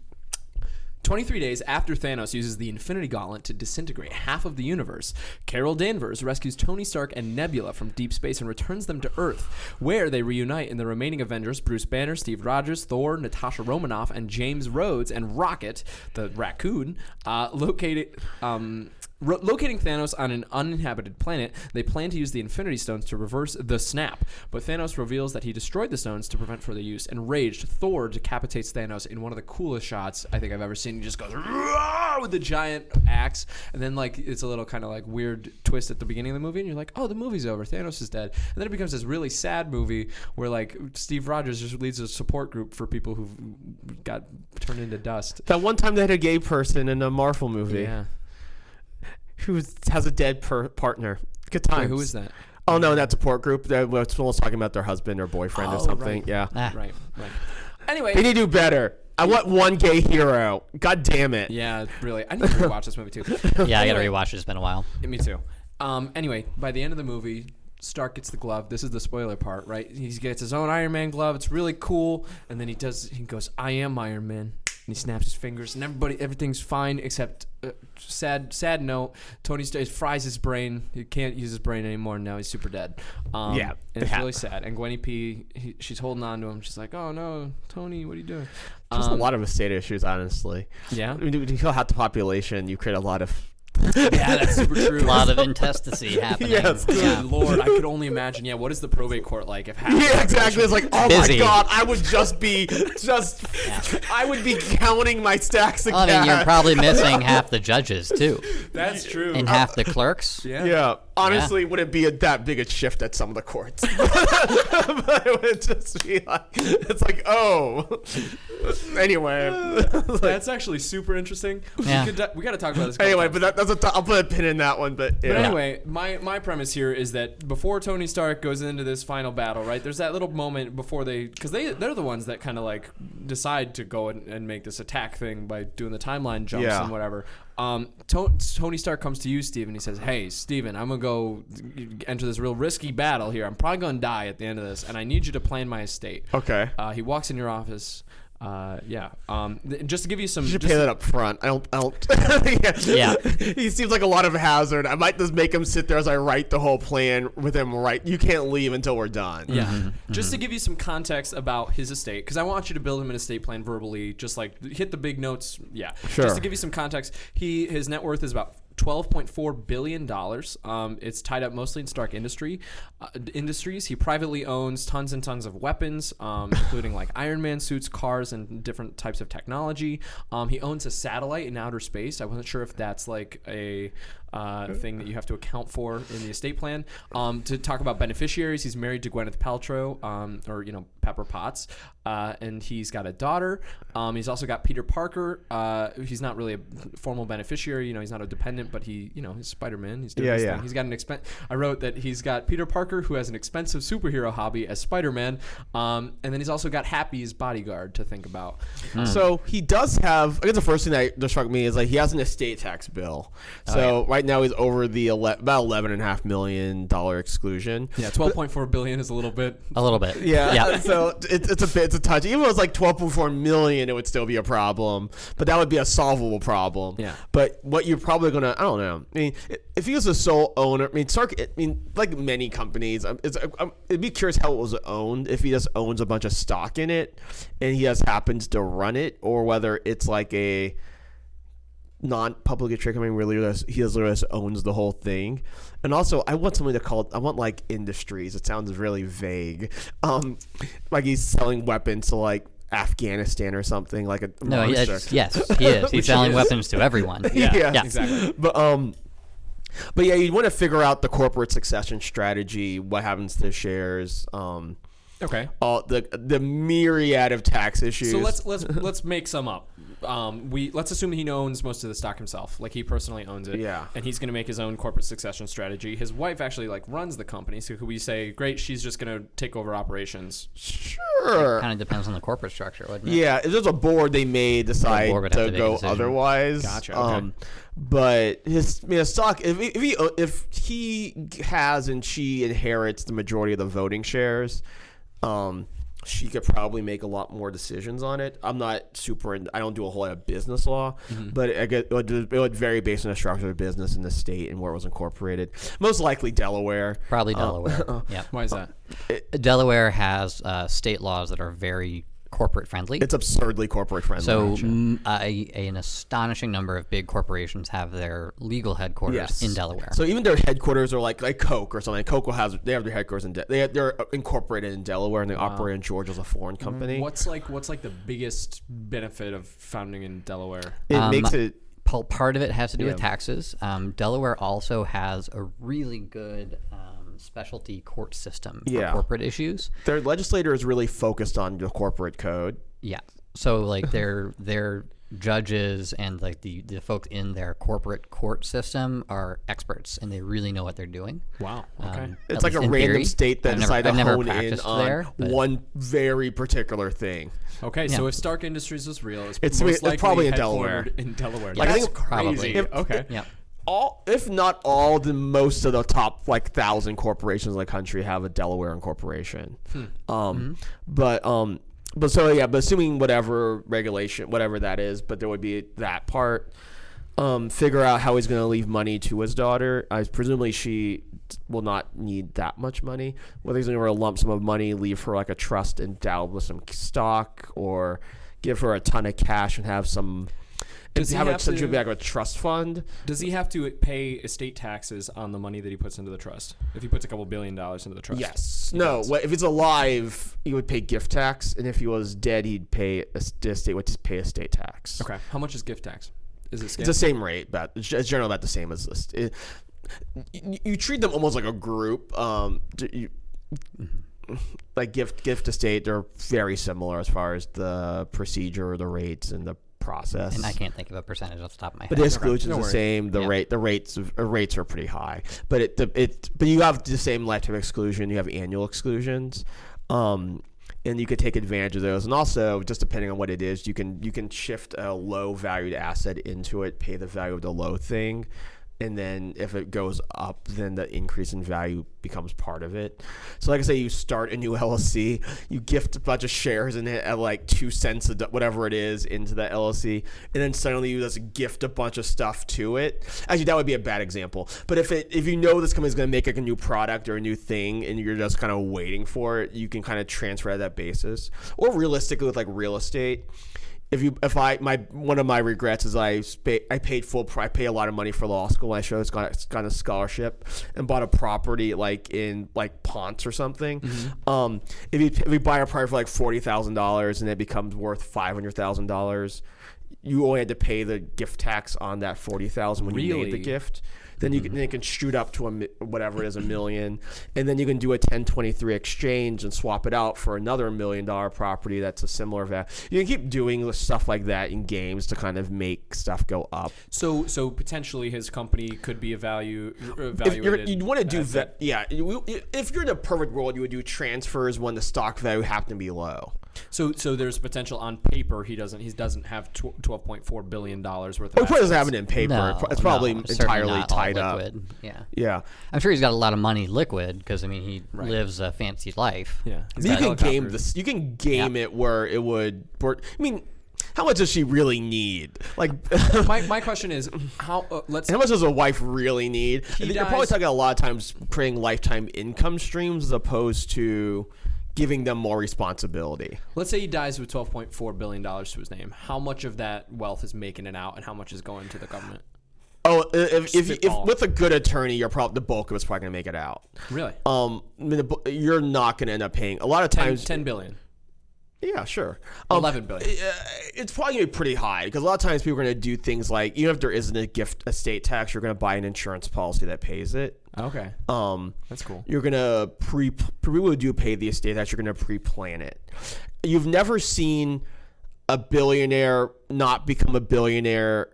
23 days after Thanos uses the Infinity Gauntlet to disintegrate half of the universe, Carol Danvers rescues Tony Stark and Nebula from deep space and returns them to Earth, where they reunite in the remaining Avengers Bruce Banner, Steve Rogers, Thor, Natasha Romanoff, and James Rhodes, and Rocket, the raccoon, uh, located. Um, Ro- locating Thanos on an uninhabited planet, they plan to use the Infinity Stones to reverse the snap. But Thanos reveals that he destroyed the stones to prevent further use. Enraged, Thor decapitates Thanos in one of the coolest shots I think I've ever seen. He just goes with the giant axe, and then like it's a little kind of like weird twist at the beginning of the movie, and you're like, oh, the movie's over. Thanos is dead. And then it becomes this really sad movie where like Steve Rogers just leads a support group for people who've got turned into dust. That one time they had a gay person in a Marvel movie Yeah. Who has a dead per- partner. Good times. Wait, who is that? Oh no, that support group. That was someone's talking about their husband or boyfriend or Oh, something. right. Yeah. Ah. Right, right. Anyway, They need to do better. I want one gay hero. God damn it. Yeah, really. I need to rewatch this movie too. [LAUGHS] Yeah, I gotta Anyway, rewatch it. It's been a while. Me too. Um, anyway, by the end of the movie, Stark gets the glove. This is the spoiler part, right? He gets his own Iron Man glove. It's really cool. And then he does. He goes, "I am Iron Man." He snaps his fingers, and everybody, everything's fine except uh, sad, sad note. Tony Stark fries his brain. He can't use his brain anymore. Now he's super dead. Um, Yeah, and it's that- really sad. And Gwenny P, he, she's holding on to him. She's like, "Oh no, Tony, what are you doing?" There's a Um, lot of estate issues, honestly. Yeah, When you when you kill half the population, you create a lot of. Yeah, that's super [LAUGHS] true. A lot of intestacy [LAUGHS] happening. Yes. Good Yeah. lord, I could only imagine. Yeah, what is the probate court like if half? the Yeah, exactly. It's like, oh Busy. my god, I would just be just, I would be counting my stacks of Well, I mean, you're probably missing [LAUGHS] half the judges too, That's true. and half the clerks. yeah. Yeah, honestly, it wouldn't be a, that big a shift at some of the courts. [LAUGHS] but it would just be like, it's like, oh. anyway, That's actually super interesting. Yeah. We, could, we got to talk about this. anyway, times. but that, that's a t- I'll put a pin in that one. But, yeah. But anyway, my, my premise here is that before Tony Stark goes into this final battle, right? There's that little moment before they, because they they're the ones that kind of like decide to go and, and make this attack thing by doing the timeline jumps Yeah. and whatever. Um, To- Tony Stark comes to you, Steven. He says, "Hey, Steven, I'm gonna go enter this real risky battle here. I'm probably gonna die at the end of this, and I need you to plan my estate." okay. Uh, he walks in your office. Uh, yeah. Um, th- just to give you some. You should just pay that up front. I don't. I don't. [LAUGHS] Yeah. He seems like a lot of hazard. I might just make him sit there as I write the whole plan with him. Right. You can't leave until we're done. Yeah. Just to give you some context about his estate, because I want you to build him an estate plan verbally, just like hit the big notes. Yeah. Sure. Just to give you some context, he his net worth is about. $12.4 billion. Um, it's tied up mostly in Stark industry uh, industries. He privately owns tons and tons of weapons, um, including like Iron Man suits, cars, and different types of technology. Um, he owns a satellite in outer space. I wasn't sure if that's like a uh, thing that you have to account for in the estate plan. Um, to talk about beneficiaries, he's married to Gwyneth Paltrow, um, or you know Pepper Potts, uh, and he's got a daughter. Um, he's also got Peter Parker. Uh, he's not really a formal beneficiary. You know, he's not a dependent, but he, you know, he's Spider Man. He's doing Yeah, his yeah. thing. He's got an expense. I wrote that he's got Peter Parker, who has an expensive superhero hobby as Spider Man, um, and then he's also got Happy's bodyguard to think about. So he does have. I guess the first thing that struck me is like he has an estate tax bill. So right now he's over the ele- about eleven and a half million dollar exclusion. Yeah, twelve point four billion is a little bit. A little bit. Yeah, Yeah. [LAUGHS] So it's it's a bit it's a touch. Even if it was like twelve point four million, it would still be a problem. But that would be a solvable problem. Yeah. But what you're probably gonna I don't know. I mean, if he was a sole owner, I mean, Stark. I mean, like many companies, um, it's, um, it'd be curious how it was owned. If he just owns a bunch of stock in it, and he just happens to run it, or whether it's like a non-publicly traded company where literally just- he just literally just owns the whole thing. And also, I want something to call. it, I want like industries. It sounds really vague. Um, like he's selling weapons to like Afghanistan or something like a No, monster. it's- yes, he is. [LAUGHS] He's selling is. weapons to everyone. [LAUGHS] Yeah, Yeah. Exactly. But um, but yeah, you want to figure out the corporate succession strategy. What happens to shares? Um, Okay. all the the myriad of tax issues. So let's let's [LAUGHS] let's make some up. Um, we let's assume he owns most of the stock himself, like he personally owns it. Yeah. And he's going to make his own corporate succession strategy. His wife actually like runs the company, so could we say, great, she's just going to take over operations? sure. Kind of depends on the corporate structure, wouldn't it? Yeah, if there's a board, they may decide board to to go otherwise. Gotcha, okay. Um, but his, I mean, his stock. If he, if he if he has and she inherits the majority of the voting shares, um, she could probably make a lot more decisions on it. I'm not super. In, I don't do a whole lot of business law, Mm-hmm. but I get, it, would, it would vary based on the structure of business in the state and where it was incorporated. Most likely Delaware. Probably Uh, Delaware. [LAUGHS] yeah. Why is that? Delaware has uh, state laws that are very corporate friendly. It's absurdly corporate friendly. So a, an astonishing number of big corporations have their legal headquarters Yes. in Delaware. So even their headquarters are like like Coke or something. Coke has they have their headquarters in De- they they're incorporated in Delaware and they operate in Georgia as a foreign company. What's like what's like the biggest benefit of founding in Delaware? It Um, makes it part of it has to do with taxes. Um, Delaware also has a really good um, specialty court system for Yeah. corporate issues. their legislator is really focused on the corporate code. Yeah. So like their their judges and like the the folks in their corporate court system are experts and they really know what they're doing. Wow. Okay. Um, It's like a least random theory. state that I've decided I've to never hone in practiced on there, but- one very particular thing. okay. So if Stark Industries was real, it's, It's- most it's likely probably in Delaware. headquartered In Delaware. Like, I That's think- crazy. Probably. If- okay. Yeah. All, if not all, the most of the top like thousand corporations in the country have a Delaware incorporation. Hmm. Um, Mm-hmm. but um, but so yeah, but assuming whatever regulation, whatever that is, but there would be that part. Um, figure out how he's going to leave money to his daughter. I presumably she will not need that much money. Whether he's going to a lump sum of money, leave her like a trust endowed with some stock, or give her a ton of cash and have some. Does he have, have a, to- like a trust fund? Does he have to pay estate taxes on the money that he puts into the trust? If he puts a couple billion dollars into the trust? Yes. No. What, if it's alive, he would pay gift tax, and if he was dead, he'd pay estate would pay estate tax. Okay. How much is gift tax? Is it It's the same rate, but it's generally about the same as this. It, you, you treat them almost like a group. Um, you, like gift gift estate, they're very similar as far as the procedure, the rates, and the process. And I can't think of a percentage off the top of my head. But head. the exclusion's No the worries. same. The Yeah. rate, the rates, uh, rates are pretty high. But it, the, it, but you have the same lifetime exclusion. You have annual exclusions, um, and you could take advantage of those. And also, just depending on what it is, you can you can shift a low valued asset into it, pay the value of the low thing, and then if it goes up, then the increase in value becomes part of it. So, like I say, you start a new [LAUGHS] LLC, you gift a bunch of shares in it at like two cents, whatever it is, into the LLC, and then suddenly you just gift a bunch of stuff to it. Actually, that would be a bad example. But if it if you know this company is going to make like a new product or a new thing, and you're just kind of waiting for it, you can kind of transfer at that basis. Or realistically, with like real estate if you if I my one of my regrets is I I paid full I pay a lot of money for law school. I chose got it's got a scholarship and bought a property like in like Ponce or something. Um, if you if you buy a property for like forty thousand dollars and it becomes worth five hundred thousand dollars, you only had to pay the gift tax on that forty thousand when you made the gift. Then you can mm-hmm. then it can shoot up to a whatever it is a million, and then you can do a 1023 exchange and swap it out for another million dollar property that's a similar value. You can keep doing stuff like that in games to kind of make stuff go up. So, so potentially his company could be a value If evaluated. you're, want to do that, yeah. If you're in a perfect world, you would do transfers when the stock value happened to be low. So, so there's potential on paper. He doesn't. He doesn't have twelve point four billion dollars worth. Of Or he probably doesn't assets. have it in paper. No, it's probably no, entirely not all tied up. liquid. Yeah, Yeah. I'm sure he's got a lot of money liquid because I mean he Right. lives a fancy life. Yeah, He's you can game this. You can game it where it would. where- I mean, how much does she really need? Like, [LAUGHS] My, my [LAUGHS] question is how. Uh, let's. how much does a wife really need? He You're probably talking a lot of times creating lifetime income streams as opposed to giving them more responsibility. Let's say he dies with twelve point four billion dollars to his name. How much of that wealth is making it out, and how much is going to the government? Oh, if if, if, with a good attorney, you're probably the bulk of it's probably gonna make it out. Really? Um, I mean, the you're not gonna end up paying a lot of 10, times. 10 billion. Yeah, sure. Um, 11 billion. it's probably gonna be pretty high because a lot of times people are gonna do things like even if there isn't a gift estate tax, you're gonna buy an insurance policy that pays it. Okay, Um, that's cool. you're gonna pre people who do pay the estate tax. You're gonna pre-plan it. You've never seen a billionaire not become a billionaire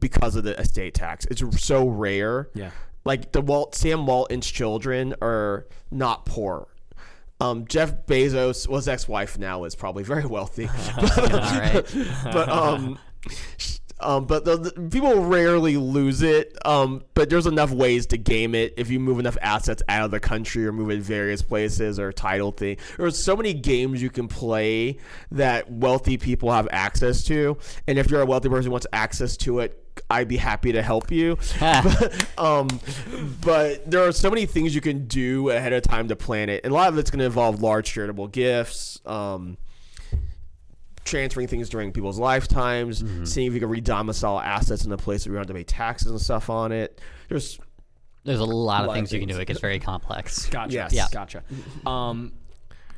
because of the estate tax. It's so rare. Yeah. Like the Walt Sam Walton's children are not poor. Um, Jeff Bezos, well, his ex-wife now is probably very wealthy, [LAUGHS] but, [LAUGHS] but um, um, but the, the- people rarely lose it. Um, but there's enough ways to game it if you move enough assets out of the country or move it various places or title thing. There's so many games you can play that wealthy people have access to, and if you're a wealthy person who wants access to it. I'd be happy to help you, but, [LAUGHS] [LAUGHS] um, but there are so many things you can do ahead of time to plan it, and a lot of it's going to involve large charitable gifts. Um, transferring things during people's lifetimes, seeing if you can redomicile assets in a place where you don't have to pay taxes and stuff on it. There's There's a lot, lot of of things you can do. It gets very complex. Gotcha. Yes. Yeah. Gotcha. Um,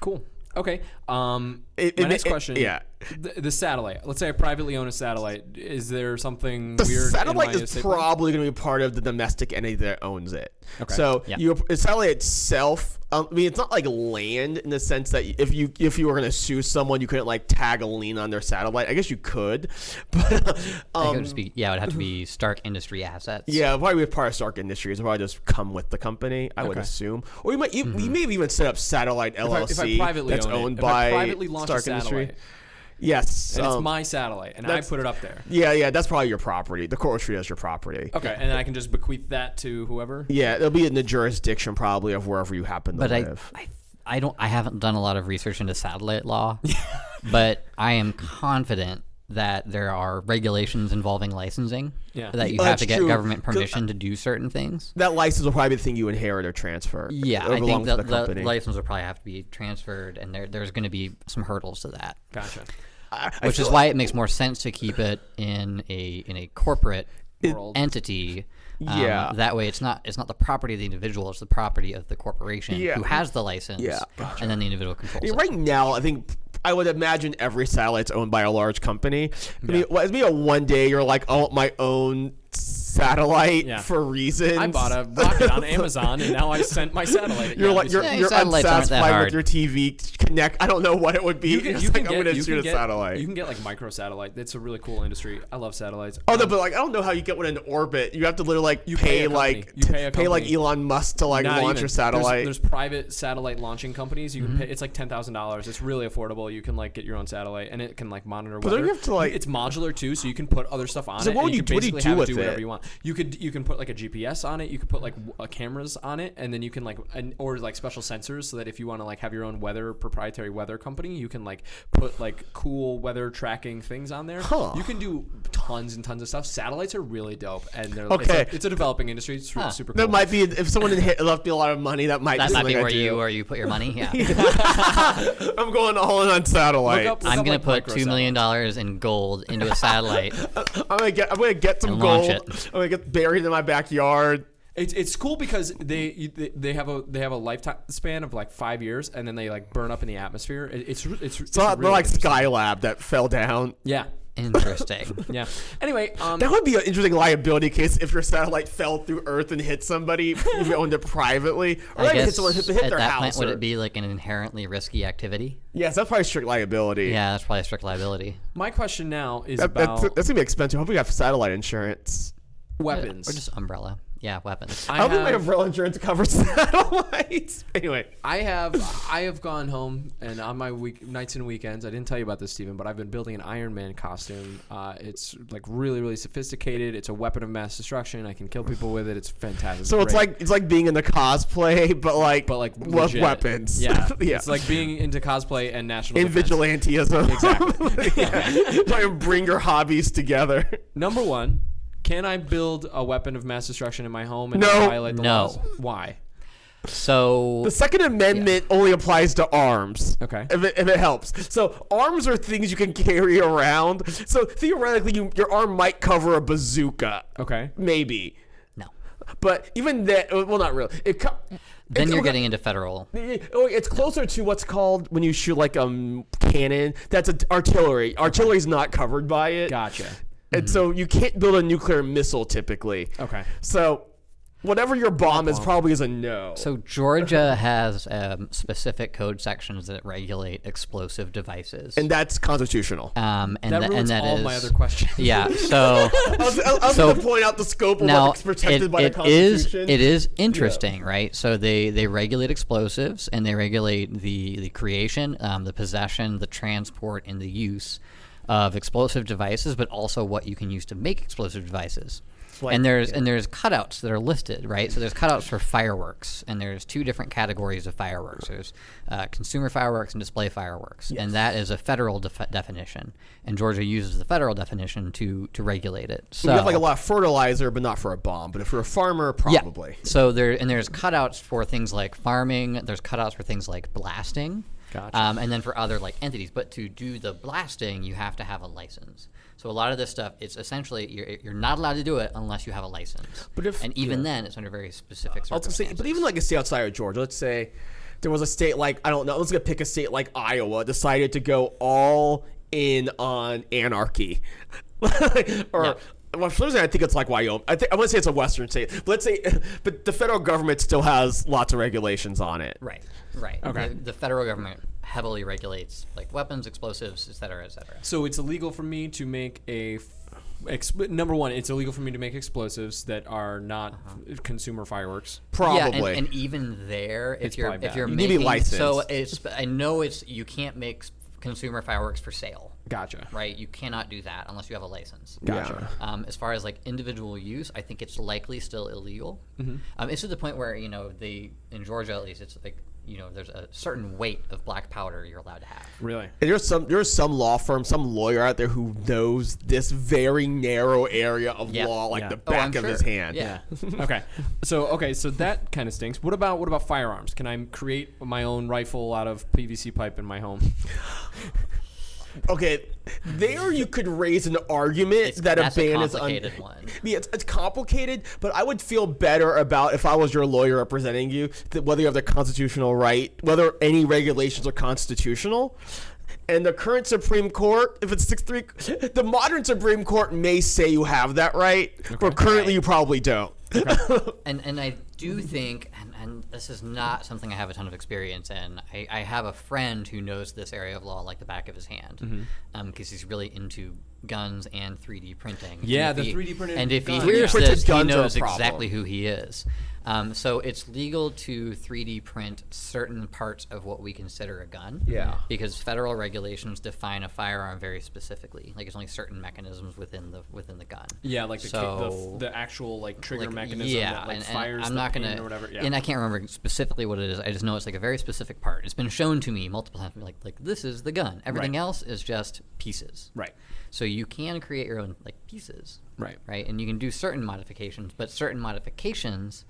cool. Okay. Um, It- my it- next it- question. yeah. The, the satellite. Let's say I privately own a satellite. Is there something the weird? satellite in my is estate probably going to be part of the domestic entity that owns it. Okay. So Yeah. you, the satellite itself. Um, I mean, it's not like land in the sense that if you if you were going to sue someone, you couldn't like tag a lien on their satellite. I guess you could, [LAUGHS] but It um, would just be, yeah, it would have to be Stark Industry assets. Yeah, it'll probably be part of Stark Industries. It'll probably just come with the company, I would assume. Or you might you, you may have even set up Satellite LLC if I privately that's own owned if I by privately launch a Stark Industry. satellite, Yes. and it's um, my satellite, and I put it up there. yeah, yeah, that's probably your property. The coral tree is your property. Okay, and then I can just bequeath that to whoever. Yeah, it'll be in the jurisdiction probably of wherever you happen to But I, live. I, I don't. I haven't done a lot of research into satellite law, [LAUGHS] but I am confident that there are regulations involving licensing. Yeah. That you Oh, have to get true. government 'Cause, permission to do certain things. That license will probably be the thing you inherit or transfer. Yeah, Or I think to that the the, license will probably have to be transferred, and there, there's going to be some hurdles to that. Gotcha. I- I Which is feel why it makes more sense to keep it in a in a corporate World. entity. Um, Yeah. That way, it's not it's not the property of the individual; it's the property of the corporation Yeah. who has the license. Yeah. And then the individual controls Yeah, it. right now, I think I would imagine every satellite's owned by a large company. I mean, well, maybe a one day you're like, I want my own satellite Yeah. for reasons. I bought a rocket on Amazon, and now I sent my satellite. You're Yeah, like you're, Yeah, you're satellites aren't that unsatisfied with your TV connect. I don't know what it would be. you can, It's you like, can I'm get, gonna you shoot can a get, satellite. You can get like micro satellite. That's a really cool industry. I love satellites. Oh no, Um, but like I don't know how you get one in orbit. You have to literally like You pay, pay a company. like You pay a pay like company. Elon Musk to like not launch even. your There's- satellite. There's, private satellite launching companies. You can Mm-hmm. pay. It's like ten thousand dollars. It's really affordable. You can like get your own satellite, and it can like monitor. don't weather. you have to, like- It's modular too, so you can put other stuff on it. So it. what and would you- can what do you basically do have it with do whatever it? you want. You could you can put like a GPS on it. You could put like w- uh, cameras on it, and then you can like and, or like special sensors, so that if you want to like have your own weather proprietary weather company, you can like put like cool weather tracking things on there. Huh. You can do tons and tons of stuff. Satellites are really dope, and they're Okay. It's a, it's a developing industry. It's Huh. super cool. that might be if someone had hit, left me a lot of money. That might That be might be something I where do. you where you put your money. [LAUGHS] Yeah. I'm going all in on satellite. Look up- I'm look gonna up, put like, two micro million dollars in gold into a satellite. [LAUGHS] I'm gonna get I'm gonna get some And gold. Launch I'm gonna get buried in my backyard. It's, it's cool because they, they they have a they have a lifetime span of like five years and then they like burn up in the atmosphere. It, it's re- it's, it's So they're like. Skylab that fell down. Yeah, Interesting. [LAUGHS] yeah. Anyway, um, That would be an interesting liability case if your satellite fell through Earth and hit somebody [LAUGHS] if you owned it privately, or I like hit someone hit, hit at their that house. point, would it be like an inherently risky activity? Yes, that's probably strict liability. Yeah, that's probably a strict liability. my question now is That, that's, about that's gonna be expensive. I hope we have satellite insurance. Weapons. Or just umbrella. Yeah, weapons. I, I don't think my have, umbrella insurance covers [LAUGHS] satellites. Anyway, I have I have gone home and on my week nights and weekends. I didn't tell you about this, Steven, but I've been building an Iron Man costume. Uh, it's like really really sophisticated. It's a weapon of mass destruction. I can kill people with it. It's fantastic. so it's great. like it's like being in the cosplay, but like but like with weapons. Yeah, [LAUGHS] yeah. It's like being into cosplay and national in defense. vigilantism. Exactly. [LAUGHS] yeah. Try and bring your hobbies together. Number one, can I build a weapon of mass destruction in my home and No. violate the No. laws? Why? So The Second Amendment only applies to arms. Okay. If it, if it helps. So arms are things you can carry around. So theoretically, you, your arm might cover a bazooka. Okay. Maybe. no. But even that, well, not really. It co- Then it's- you're okay, getting into federal. Oh, it's closer to what's called when you shoot like um cannon. That's a, artillery. Artillery's not covered by it. Gotcha. And so you can't build a nuclear missile typically. Okay. So whatever your bomb is probably is a no. So Georgia [LAUGHS] has um, specific code sections that regulate explosive devices. and that's constitutional. um, and, That tha- ruins and that all is my other questions. [LAUGHS] yeah. So [LAUGHS] I was, I was So- going to point out the scope of now what's protected it, by it the is Constitution. it is interesting, right? So they they regulate explosives and they regulate the the creation, um, the possession, the transport, and the use of explosive devices, but also what you can use to make explosive devices. Like- and there's and there's cutouts that are listed, right? So there's cutouts for fireworks, and there's two different categories of fireworks. There's uh, consumer fireworks and display fireworks, and that is a federal def- definition. And Georgia uses the federal definition to to regulate it. So you have like a lot of fertilizer, but not for a bomb. But if you're a farmer, probably. yeah. So there and there's cutouts for things like farming. There's cutouts for things like blasting. Gotcha. Um, and then for other like entities, but to do the blasting, you have to have a license. So a lot of this stuff, it's essentially you're, you're not allowed to do it unless you have a license. But if- and even then, it's under very specific was say, circumstances. but even like a state outside of Georgia, let's say there was a state like I don't know, let's pick a state like Iowa decided to go all in on anarchy, [LAUGHS] or. Yeah. Well, for some reason, I think it's like Wyoming. I think I want to say it's a Western state. But let's say, [LAUGHS] but the federal government still has lots of regulations on it. right, right. Okay. The, the federal government heavily regulates like weapons, explosives, et cetera, et cetera. So it's illegal for me to make a. Exp- number one, it's illegal for me to make explosives that are not f- consumer fireworks. Probably. Yeah, and, and even there, if It's you're probably if bad. you're You need to be making so it's I know it's you can't make consumer fireworks for sale, Gotcha. right? You cannot do that unless you have a license. Gotcha. Um, as far as like individual use, I think it's likely still illegal. Mm-hmm. Um, it's to the point where you know they in Georgia at least it's like you know there's a certain weight of black powder you're allowed to have. Really? And there's some there's some law firm, some lawyer out there who knows this very narrow area of Yeah. law like Yeah. the Oh, back I'm of his sure. hand. Yeah. [LAUGHS] okay. So okay, so that kind of stinks. What about what about firearms? Can I create my own rifle out of PVC pipe in my home? [LAUGHS] Okay, there you could raise an argument It's- that a that's a ban is un- one. Yeah, it's, it's complicated, but I would feel better about if I was your lawyer representing you, that whether you have the constitutional right, whether any regulations are constitutional. And the current Supreme Court, if it's six three, the modern Supreme Court may say you have that right, but currently Right. you probably don't. [LAUGHS] And and I do think, and, and this is not something I have a ton of experience in. I, I have a friend who knows this area of law like the back of his hand, because Mm-hmm. he's really into guns and 3D printing. Yeah, the he- 3D printed And if guns. he hears this, he guns are a knows exactly who he is. Um, so it's legal to 3D print certain parts of what we consider a gun. Yeah. Because federal regulations define a firearm very specifically. Like, it's only certain mechanisms within the within the gun. Yeah, like the So- the, the actual like trigger like, mechanism yeah, that like and, and fires I'm the not gonna or whatever. Yeah. and I can't remember specifically what it is. I just know it's like a very specific part. It's been shown to me multiple times. Like like this is the gun. Everything Right. else is just pieces. right. So you can create your own like pieces. Right. Right. And you can do certain modifications, but certain modifications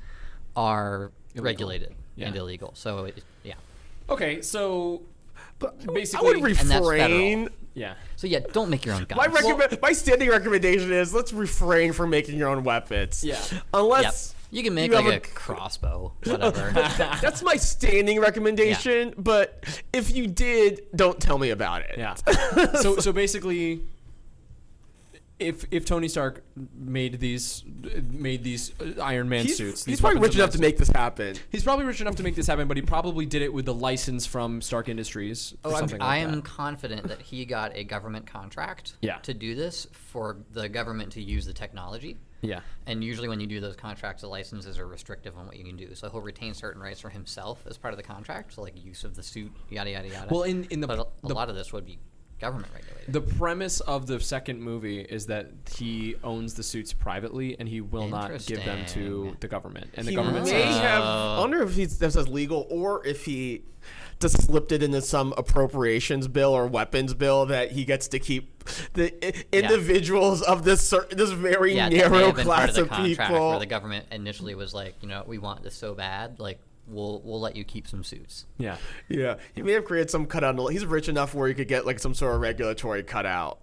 are regulated Yeah. and illegal. So it, yeah. Okay, so But Basically- I would refrain. yeah. So yeah, don't make your own guns. My recommend, my standing recommendation is let's refrain from making your own weapons. Yeah. Yep. You can make you like a, a- crossbow, [LAUGHS] whatever. [LAUGHS] that's my [LAUGHS] standing recommendation. But if you did, don't tell me about it. Yeah. so so basically, if if Tony Stark made these made these uh, Iron Man He's, suits, he's probably rich enough to make this happen. He's probably rich enough to make this happen, but he probably did it with the license from Stark Industries or Oh, I'm, something I am that. confident that he got a government contract [LAUGHS] Yeah. to do this for the government to use the technology. Yeah. And usually, when you do those contracts, the licenses are restrictive on what you can do. So he'll retain certain rights for himself as part of the contract, so like use of the suit, yada yada yada. Well, in- in the- but a, a the- lot of this would be government regulated. The premise of the second movie is that he owns the suits privately and he will not give them to the government. And the he government may says, have. Oh. I wonder if he's this is legal or if he just slipped it into some appropriations bill or weapons bill that he gets to keep the i- individuals of this cer- this very yeah, narrow have been part class of the of contract people. where the government initially was like, you know, we want this so bad, like we'll we'll let you keep some suits. yeah. Yeah, he may have created some cutout. He's rich enough where he could get like some sort of regulatory cutout.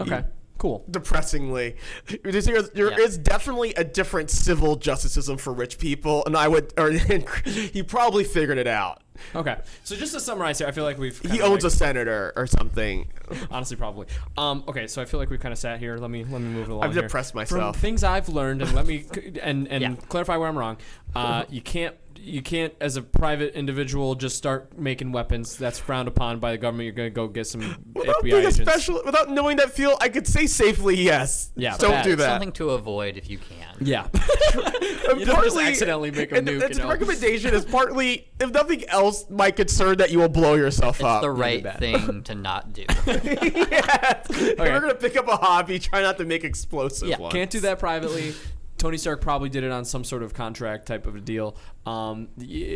Okay. Mm. Cool. Depressingly, There's- there there Yeah. is definitely a different civil justice system for rich people, and I would, or [LAUGHS] he probably figured it out. Okay. So just to summarize here, I feel like we've He kinda, owns like, a senator or something. Honestly, probably. Um, okay, so I feel like we've kind of sat here. Let me let me move it along. I've here. depressed From things I've learned, and let me [LAUGHS] and and Yeah. clarify where I'm wrong. [LAUGHS] Uh, you can't you can't as a private individual just start making weapons. That's frowned upon by the government. You're gonna go get some [GASPS] Without FBI being agents. special, without knowing that field, I could say safely yes. Yeah, don't bad. do that. Something to avoid if you can. Yeah. And [LAUGHS] You don't just accidentally make a and nuke, Its you know? recommendation is partly, if nothing else, my concern that you will blow yourself It's up. the right thing [LAUGHS] to not do. [LAUGHS] yes. If you're gonna pick up a hobby, try not to make explosive Yeah, ones. Can't do that privately. Tony Stark probably did it on some sort of contract type of a deal. Um,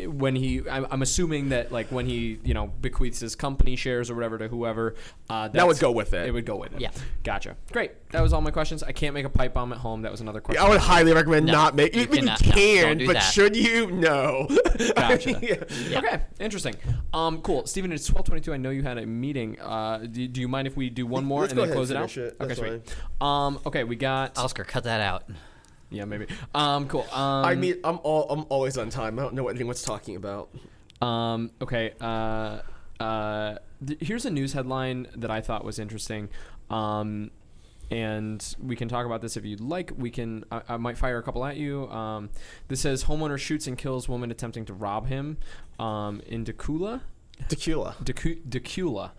when he, I'm, I'm assuming that like when he, you know, bequeaths his company shares or whatever to whoever, uh, That would go with it. It would go with it. Yeah. Gotcha. Great. That was all my questions. I can't make a pipe bomb at home. That was another question. I would highly recommend No, not make. you I mean, cannot- you no, can, don't do but that. should you? No. [LAUGHS] Gotcha. Yeah. Okay, interesting. Um, cool. Steven, it's twelve twenty-two. I know you had a meeting. Uh, do, do you mind if we do one more Let's and go then ahead close it out? finish it. Okay, That's sweet. Um, okay, we got. Oscar, cut that out. Yeah, maybe. Um, cool. Um, I mean, I'm all. I'm always on time. I don't know what anyone's talking about. Um, okay. Uh, uh, here's a news headline that I thought was interesting. Um, and we can talk about this if you'd like. We can. I, I might fire a couple at you. Um, this says homeowner shoots and kills woman attempting to rob him. Um, in Decula, Tequila. Decu- Decula,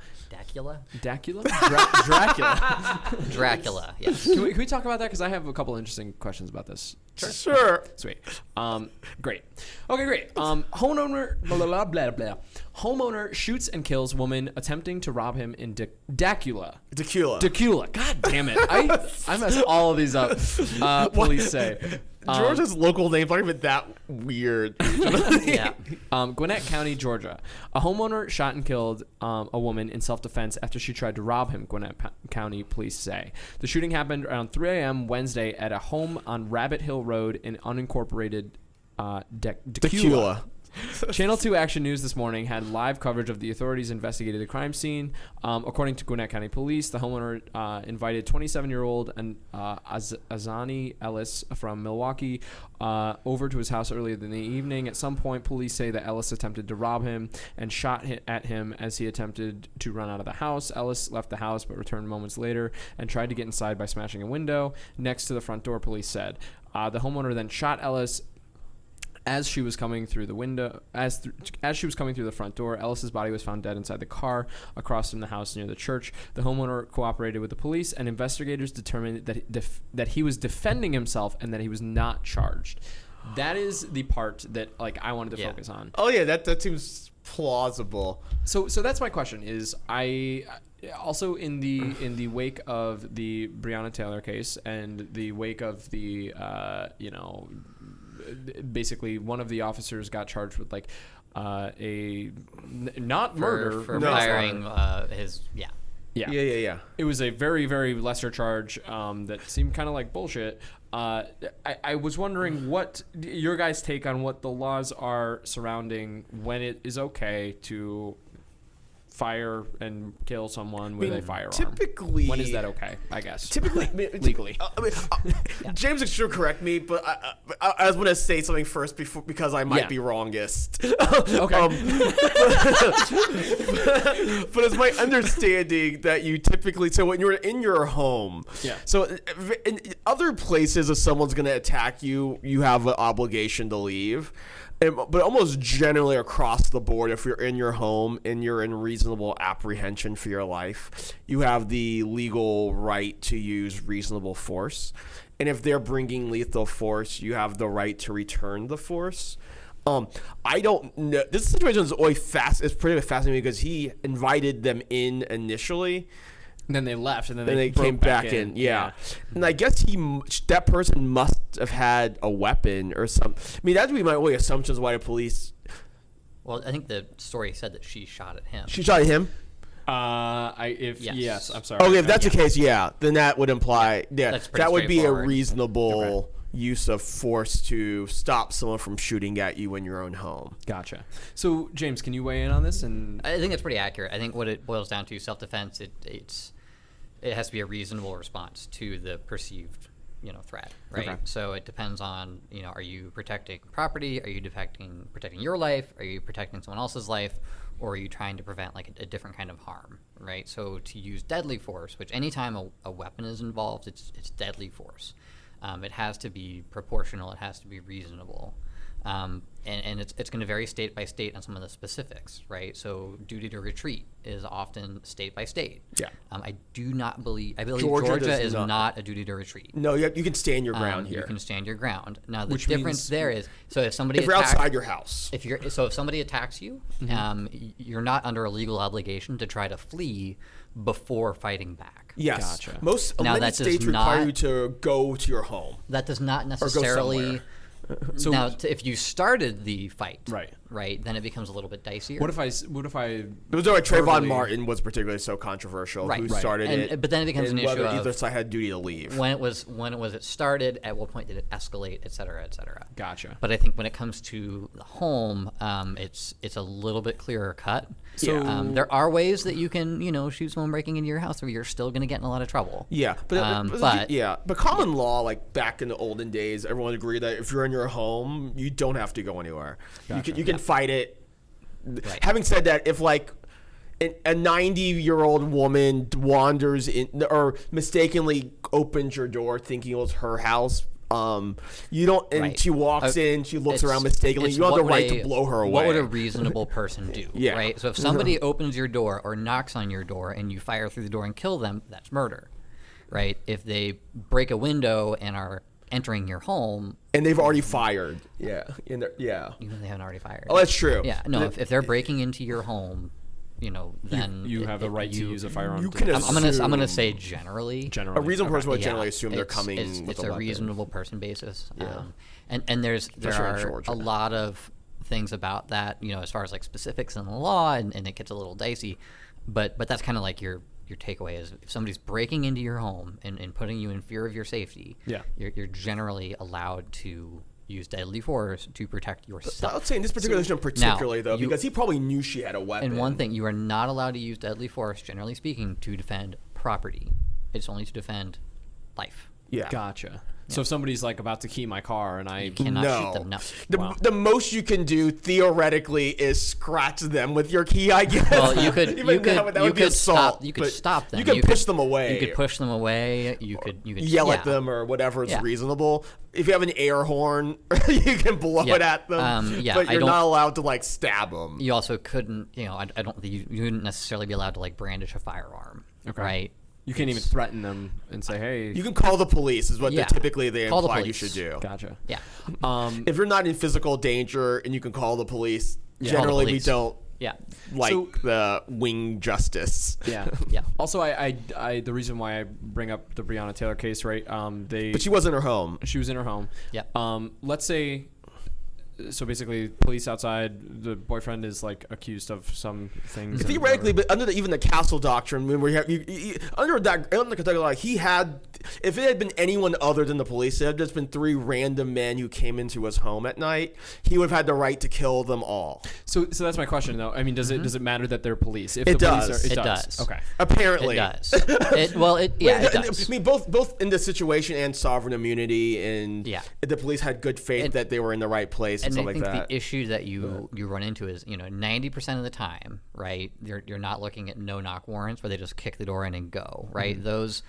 Dracula? Dacula, [LAUGHS] Dra- Dracula. Dracula, [LAUGHS] yes. Can we, can we talk about that? Because I have a couple interesting questions about this. Sure. Sweet. Um, great. Okay, great. Um, homeowner blah, blah, blah, blah, blah. Homeowner shoots and kills woman attempting to rob him in D- Dacula. Tequila. Dacula. God damn it. I I mess all of these up. Uh, [LAUGHS] police say. Georgia's local names aren't even that weird. [LAUGHS] [LAUGHS] yeah. Um, Gwinnett County, Georgia. A homeowner shot and killed um, a woman in self defense after she tried to rob him, Gwinnett P- County police say. The shooting happened around 3 a.m. Wednesday at a home on Rabbit Hill Road in unincorporated uh, De- Tequila. [LAUGHS] Channel 2 Action News this morning had live coverage of the authorities investigated the crime scene. Um, according to Gwinnett County Police, the homeowner uh, invited 27 year old uh, Az- Azani Ellis from Milwaukee uh, over to his house earlier in the evening. At some point, police say that Ellis attempted to rob him and shot at him as he attempted to run out of the house. Ellis left the house but returned moments later and tried to get inside by smashing a window next to the front door, police said. Uh, the homeowner then shot Ellis as she was coming through the window, as th- as she was coming through the front door, Ellis's body was found dead inside the car across from the house near the church. The homeowner cooperated with the police, and investigators determined that he, def- that he was defending himself and that he was not charged. That is the part that like I wanted to Yeah. focus on. Oh yeah, that that seems plausible. So so that's my question is I also in the in the wake of the Breonna Taylor case and the wake of the uh, you know basically one of the officers got charged with like uh, a n- not For, murder for No. firing uh, his yeah. yeah. Yeah, yeah, yeah. It was a very, very lesser charge um, that seemed kind of like bullshit. Uh, I, I was wondering [SIGHS] what your guys' take on what the laws are surrounding when it is okay to fire and kill someone with a firearm. typically- when is that okay? I guess Typically, [LAUGHS] legally. Uh, I mean, uh, [LAUGHS] James should correct me, but I, I, I was going to say something first before because I might Yeah. be wrongest. [LAUGHS] Okay. Um, but it's my understanding that you typically so when you're in your home, Yeah. So uh, in other places, if someone's going to attack you, you have an obligation to leave. And, but almost generally across the board, if you're in your home and you're in reasonable apprehension for your life, you have the legal right to use reasonable force. And if they're bringing lethal force, you have the right to return the force. Um, I don't know. This situation is always fast. It's pretty fascinating because he invited them in initially, And then they left, and then and they, they came back, in. Yeah. and I guess he that person must have had a weapon or some. I mean, that'd be my only assumptions why the police. Well, I think the story said that she shot at him. She shot at him. Uh, I if yes, Yes. I'm sorry. Okay, if Uh, that's yeah. the case, yeah, then that would imply yeah, That's that would be a straightforward. reasonable use of force to stop someone from shooting at you in your own home. Gotcha. So James, can you weigh in on this? And I think that's pretty accurate. I think what it boils down to self-defense. It it's it has to be a reasonable response to the perceived you know threat, right? Okay. So it depends on you know are you protecting property? Are you protecting protecting your life? Are you protecting someone else's life? Or are you trying to prevent like a, a different kind of harm, right? So to use deadly force, which anytime a, a weapon is involved, it's it's deadly force. Um, it has to be proportional. It has to be reasonable. Um, and, and it's, it's going to vary state by state on some of the specifics, right? So duty to retreat is often state by state. Yeah. Um, I do not believe I believe Georgia Georgia, is not. not. a duty to retreat. No, you, you can stand your Um, ground here. You can stand your ground. Now the Which difference means- there is so if somebody if you're attack- outside your house. if you're so if somebody attacks you, Mm-hmm. um, you're not under a legal obligation to try to flee before fighting back. Yes. Gotcha. Most Now, many that does states require not- you to go to your home. That does not somewhere. So- now, if you started the fight, Right. Right, then it becomes a little bit dicier. what if I? What if I? It was why Trayvon verbally- Martin was particularly so controversial. Right. Who Right. started And- it? but then it becomes an whether issue of- either side had duty to leave. when it was when it was it started? At what point did it escalate, et cetera, et cetera? Gotcha. But I think when it comes to the home, um, it's it's a little bit clearer cut. So- um, there are ways that you can you know shoot someone breaking into your house where you're still going to get in a lot of trouble. Yeah, but, Um, but, but- yeah, but common law, like back in the olden days, everyone agreed that if you're in your home, you don't have to go anywhere. You can you can fight it. Right. Having said that, if like a 90 year old woman wanders in or mistakenly opens your door thinking it was her house. Um, you don't, and Right. she walks Uh, in, she looks around mistakenly. You have the right would to blow her away. What would a reasonable person do? [LAUGHS] Yeah. Right. So if somebody [LAUGHS] opens your door or knocks on your door and you fire through the door and kill them, that's murder. Right. If they break a window and are entering your home, and they've already fired. Yeah, in there, yeah. even they haven't already fired. Oh, that's true. Yeah, no. If, if they're breaking into your home, you know, then you it- have the it- right to use a firearm. you can I'm, I'm gonna I'm gonna say generally. generally. A reasonable person would Yeah, generally assume they're coming It's, with it's a, a, reasonable person basis. Yeah. Um, and and there's there Especially are a lot of things about that, you know, as far as like specifics in the law, and, and it gets a little dicey. But but that's kind of like your your takeaway is if somebody's breaking into your home and, and putting you in fear of your safety, Yeah. you're, you're generally allowed to use deadly force to protect yourself. I yourself. would say in this particular situation particularly though, you- because he probably knew she had a weapon. And one thing, you are not allowed to use deadly force, generally speaking, to defend property. It's only to defend life. yeah. Gotcha. So if somebody's like about to key my car and I You cannot no. shoot them. No. The, Wow. the most you can do theoretically is scratch them with your key, I guess. Well, you could [LAUGHS] Even you that could would- that you would be could assault, stop you could stop them. You can push them away. You could push them away. You could you could yell yeah. at them or whatever is Yeah. reasonable. If you have an air horn, [LAUGHS] you can blow Yeah. it at them. Um, yeah, but you're don't- allowed to like stab them. You also couldn't you know I, I don't you, you wouldn't necessarily be allowed to like brandish a firearm. Okay. Right. You can't even threaten them and say, "Hey, You can call the police, is what Yeah. they typically they Call the imply you should do. gotcha." Yeah. Um, If you're not in physical danger and you can call the police, Call the generally we don't Yeah. like So- the wing justice. yeah, Yeah. [LAUGHS] Also, I, I, I, the reason why I bring up the Breonna Taylor case, right? Um, they, But she was in her home. she was in her home. Yeah. Um, let's say, so basically, police outside. The boyfriend is like accused of some things. Theoretically, but under the, even the castle doctrine, when we have you, you, under that under the Kentucky law, he had if it had been anyone other than the police, it had just been three random men who came into his home at night. He would have had the right to kill them all. so, so that's my question, though. I mean, does it mm-hmm. does it matter that they're police? If It the police does. Are, it, It does. does. Okay. Apparently, It does. it, well, it yeah, it I does. mean, both both in the situation and sovereign immunity, and Yeah. the police had good faith And- that they were in the right place and, stuff I like think that. the issue that you you run into is you know ninety percent of the time, right? You're you're not looking at no knock warrants where they just kick the door in and go, right? Mm-hmm. Those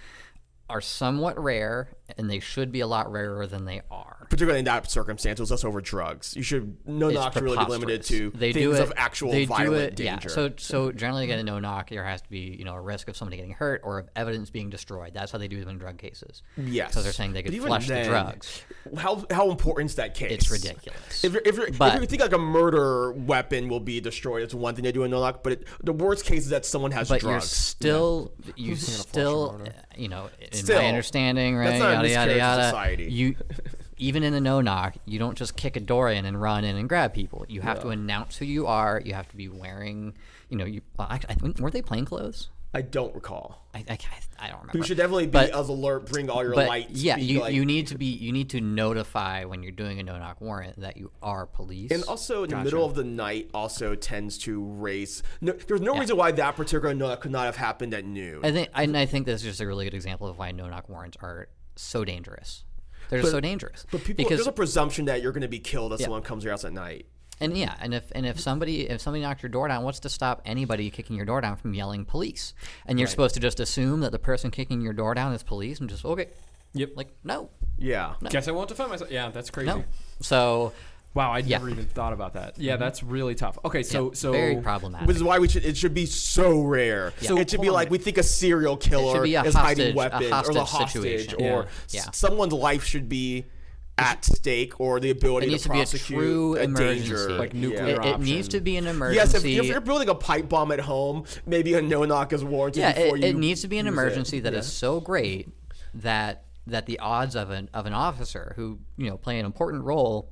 are somewhat rare, and they should be a lot rarer than they are. Particularly in that circumstance, it was just over drugs. You should no It's knock should really be limited to they things do it, of actual they violent do it, danger. Yeah. So so generally, to get a no knock, there has to be you know a risk of somebody getting hurt or of evidence being destroyed. That's how they do them in drug cases. yes, because they're saying they could even flush the drugs. How how important is that case? It's ridiculous. If, you're, if, you're, But- if you think like a murder weapon will be destroyed, it's one thing to do in no knock. But it, the worst case is that someone has but you're drugs. still you still you know in Still, my understanding right yada yada yada. society. you even in the no knock you don't just kick a door in and run in and grab people. You have to announce who you are. You have to be wearing you know you well, I, I think weren't they plain clothes I don't recall. I, I, I don't remember You should definitely be But- as alert. Bring all your but lights. yeah you, like- you need to be you need to notify when you're doing a no knock warrant that you are police And also, in the middle of the night, also tends to raise. No, there's no Yeah. reason why that particular no knock could not have happened at noon. I think and I think this is just a really good example of why no knock warrants are so dangerous they're just so dangerous but people, because there's a presumption that you're going to be killed if someone comes to your house at night. And yeah, and if and if somebody if somebody knocked your door down, what's to stop anybody kicking your door down from yelling police? And you're supposed to just assume that the person kicking your door down is police and just okay. Yep. Like no, Yeah. Guess I won't defend myself. Yeah, that's crazy. no. So Wow, I Yeah. never even thought about that. Yeah, mm-hmm. that's really tough. Okay, so yeah, so very problematic. Which is why we should. It should be so rare. So, it should be like we think a serial killer a is hiding hostage- a weapons or the hostage hostage, situation. or Yeah. s- Yeah. someone's life should be at stake or the ability it to needs to be a prosecute true a danger, Like nuclear It, it needs to be an Yes, emergency. if, if you're building a pipe bomb at home, maybe a no knock is warranted yeah, before it, you. it needs to be an use it. emergency that is so great that that the odds of an of an officer who you know play an important role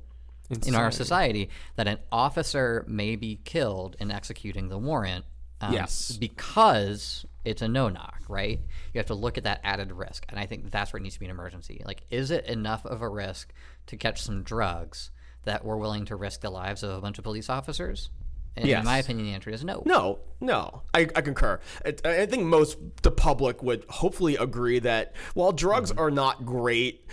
in our society that an officer may be killed in executing the warrant. Um, Yes. because it's a no knock, right? You have to look at that added risk, and I think that's where it needs to be an emergency. Like, is it enough of a risk to catch some drugs that we're willing to risk the lives of a bunch of police officers? And Yes. in my opinion, the answer is no. No, no, I, I concur. I, I think most the public would hopefully agree that while drugs Mm-hmm. are not great,